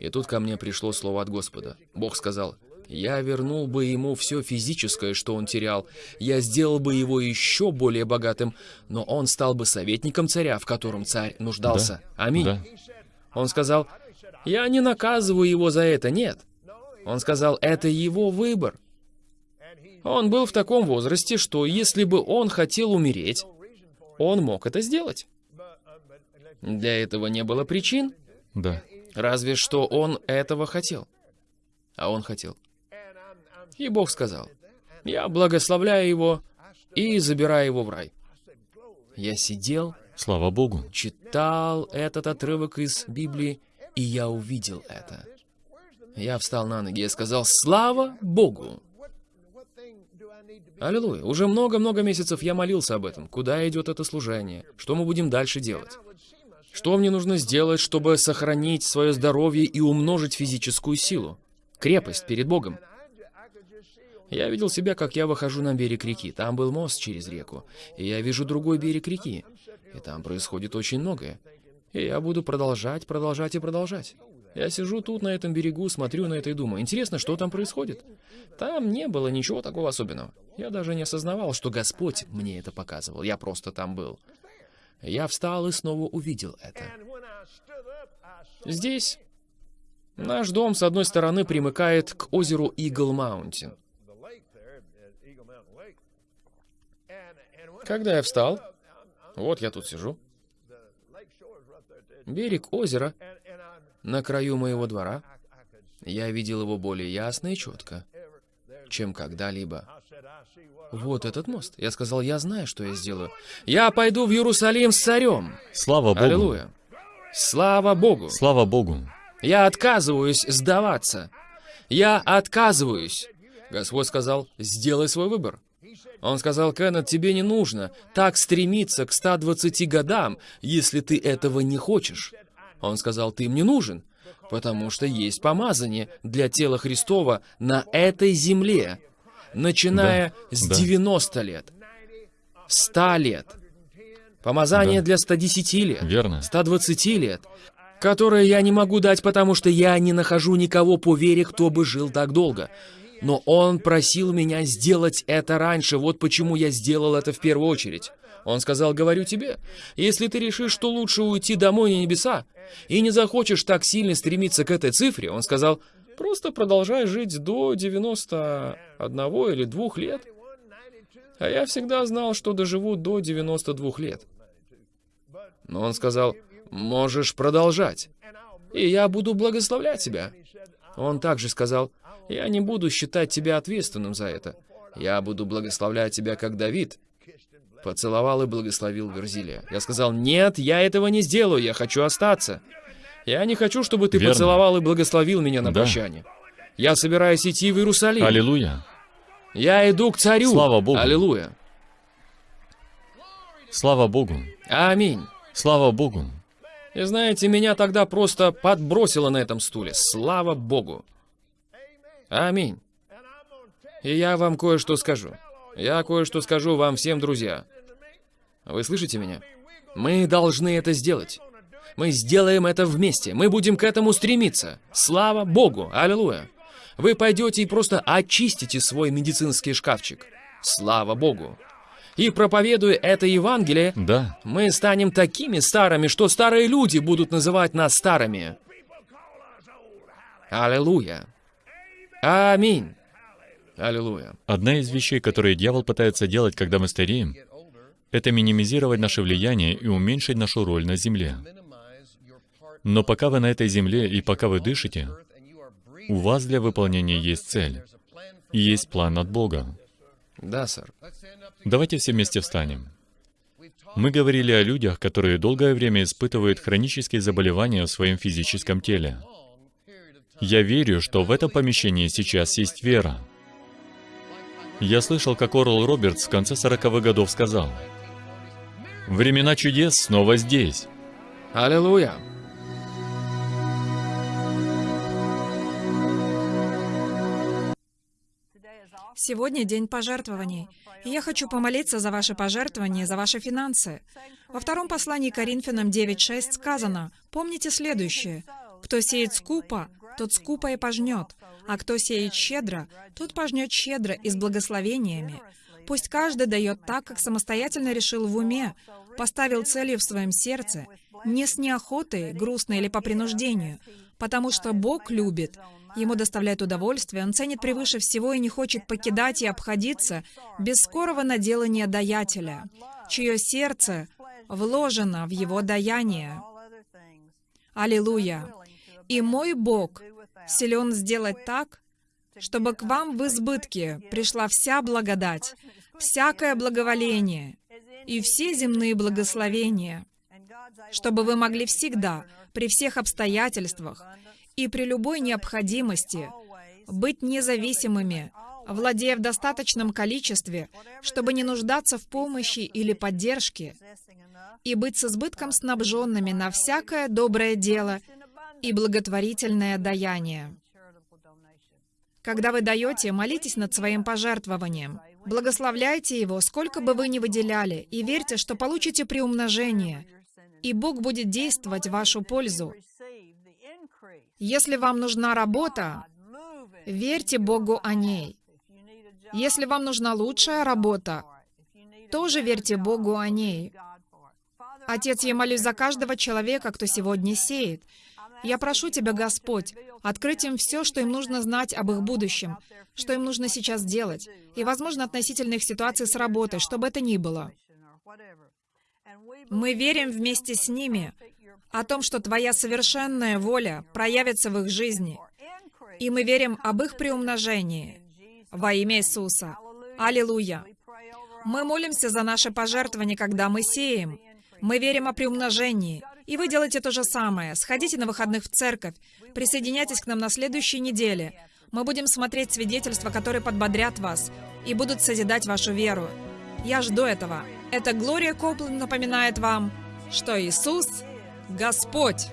И тут ко мне пришло слово от Господа. Бог сказал, «Я вернул бы ему все физическое, что он терял. Я сделал бы его еще более богатым, но он стал бы советником царя, в котором царь нуждался. Аминь». Да. Он сказал, «Я не наказываю его за это, нет». Он сказал, «Это его выбор». Он был в таком возрасте, что если бы он хотел умереть, он мог это сделать. Для этого не было причин, Да. Разве что он этого хотел. А он хотел. И Бог сказал, «Я благословляю его и забираю его в рай». Я сидел, Слава Богу. читал этот отрывок из Библии, и я увидел это. Я встал на ноги и сказал, «Слава Богу!» Аллилуйя. Уже много-много месяцев я молился об этом. Куда идет это служение? Что мы будем дальше делать? Что мне нужно сделать, чтобы сохранить свое здоровье и умножить физическую силу? Крепость перед Богом. Я видел себя, как я выхожу на берег реки. Там был мост через реку. И я вижу другой берег реки. И там происходит очень многое. И я буду продолжать, продолжать и продолжать. Я сижу тут, на этом берегу, смотрю на это и думаю, интересно, что там происходит? Там не было ничего такого особенного. Я даже не осознавал, что Господь мне это показывал. Я просто там был. Я встал и снова увидел это. Здесь наш дом, с одной стороны, примыкает к озеру Игл Маунтин. Когда я встал, вот я тут сижу, берег озера на краю моего двора, я видел его более ясно и четко, чем когда-либо. Вот этот мост. Я сказал, я знаю, что я сделаю. Я пойду в Иерусалим с царем. Слава Богу. Аллилуйя. Слава Богу. Слава Богу. Я отказываюсь сдаваться. Я отказываюсь. Господь сказал, сделай свой выбор. Он сказал, Кеннет, тебе не нужно так стремиться к 120 годам, если ты этого не хочешь. Он сказал, ты мне нужен, потому что есть помазание для тела Христова на этой земле, начиная Да, с да. 90 лет, 100 лет. Помазание Да. для 110 лет, Верно. 120 лет, которое я не могу дать, потому что я не нахожу никого по вере, кто бы жил так долго. Но он просил меня сделать это раньше, вот почему я сделал это в первую очередь. Он сказал, говорю тебе, если ты решишь, что лучше уйти домой на небеса, и не захочешь так сильно стремиться к этой цифре, он сказал, просто продолжай жить до 91 или 2 лет. А я всегда знал, что доживу до 92 лет. Но он сказал, можешь продолжать, и я буду благословлять тебя. Он также сказал, я не буду считать тебя ответственным за это. Я буду благословлять тебя, как Давид. Поцеловал и благословил Верзилия. Я сказал, нет, я этого не сделаю, я хочу остаться. Я не хочу, чтобы ты Верно. поцеловал и благословил меня на Да. прощание. Я собираюсь идти в Иерусалим. Аллилуйя. Я иду к царю. Слава Богу. Аллилуйя. Слава Богу. Аминь. Слава Богу. И знаете, меня тогда просто подбросило на этом стуле. Слава Богу. Аминь. И я вам кое-что скажу. Я кое-что скажу вам всем, друзья. Вы слышите меня? Мы должны это сделать. Мы сделаем это вместе. Мы будем к этому стремиться. Слава Богу. Аллилуйя. Вы пойдете и просто очистите свой медицинский шкафчик. Слава Богу. И проповедуя это Евангелие, Да. мы станем такими старыми, что старые люди будут называть нас старыми. Аллилуйя. Аминь. Аллилуйя. Одна из вещей, которые дьявол пытается делать, когда мы стареем, это минимизировать наше влияние и уменьшить нашу роль на земле. Но пока вы на этой земле и пока вы дышите, у вас для выполнения есть цель. И есть план от Бога. Да, сэр. Давайте все вместе встанем. Мы говорили о людях, которые долгое время испытывают хронические заболевания в своем физическом теле. Я верю, что в этом помещении сейчас есть вера. Я слышал, как Орл Робертс в конце 40-х годов сказал, «Времена чудес снова здесь». Аллилуйя. Сегодня день пожертвований. И я хочу помолиться за ваши пожертвования, за ваши финансы. Во втором послании Коринфянам 9.6 сказано, помните следующее. «Кто сеет скупо, тот скупо и пожнет, а кто сеет щедро, тот пожнет щедро и с благословениями. Пусть каждый дает так, как самостоятельно решил в уме, поставил целью в своем сердце, не с неохотой, грустно или по принуждению, потому что Бог любит, Ему доставляет удовольствие, Он ценит превыше всего и не хочет покидать и обходиться без скорого наделания даятеля, чье сердце вложено в его даяние. Аллилуйя! И мой Бог силен сделать так, чтобы к вам в избытке пришла вся благодать, всякое благоволение и все земные благословения, чтобы вы могли всегда, при всех обстоятельствах и при любой необходимости быть независимыми, владея в достаточном количестве, чтобы не нуждаться в помощи или поддержке, и быть с избытком снабженными на всякое доброе дело и благотворительное даяние. Когда вы даете, молитесь над своим пожертвованием. Благословляйте его, сколько бы вы ни выделяли, и верьте, что получите приумножение, и Бог будет действовать в вашу пользу. Если вам нужна работа, верьте Богу о ней. Если вам нужна лучшая работа, тоже верьте Богу о ней. Отец, я молюсь за каждого человека, кто сегодня сеет. Я прошу Тебя, Господь, открыть им все, что им нужно знать об их будущем, что им нужно сейчас делать, и, возможно, относительно их ситуации с работой, что бы это ни было. Мы верим вместе с ними о том, что Твоя совершенная воля проявится в их жизни, и мы верим об их приумножении во имя Иисуса. Аллилуйя! Мы молимся за наши пожертвования, когда мы сеем. Мы верим о приумножении. И вы делаете то же самое. Сходите на выходных в церковь. Присоединяйтесь к нам на следующей неделе. Мы будем смотреть свидетельства, которые подбодрят вас и будут созидать вашу веру. Я жду этого. Это Глория Копланд напоминает вам, что Иисус — Господь.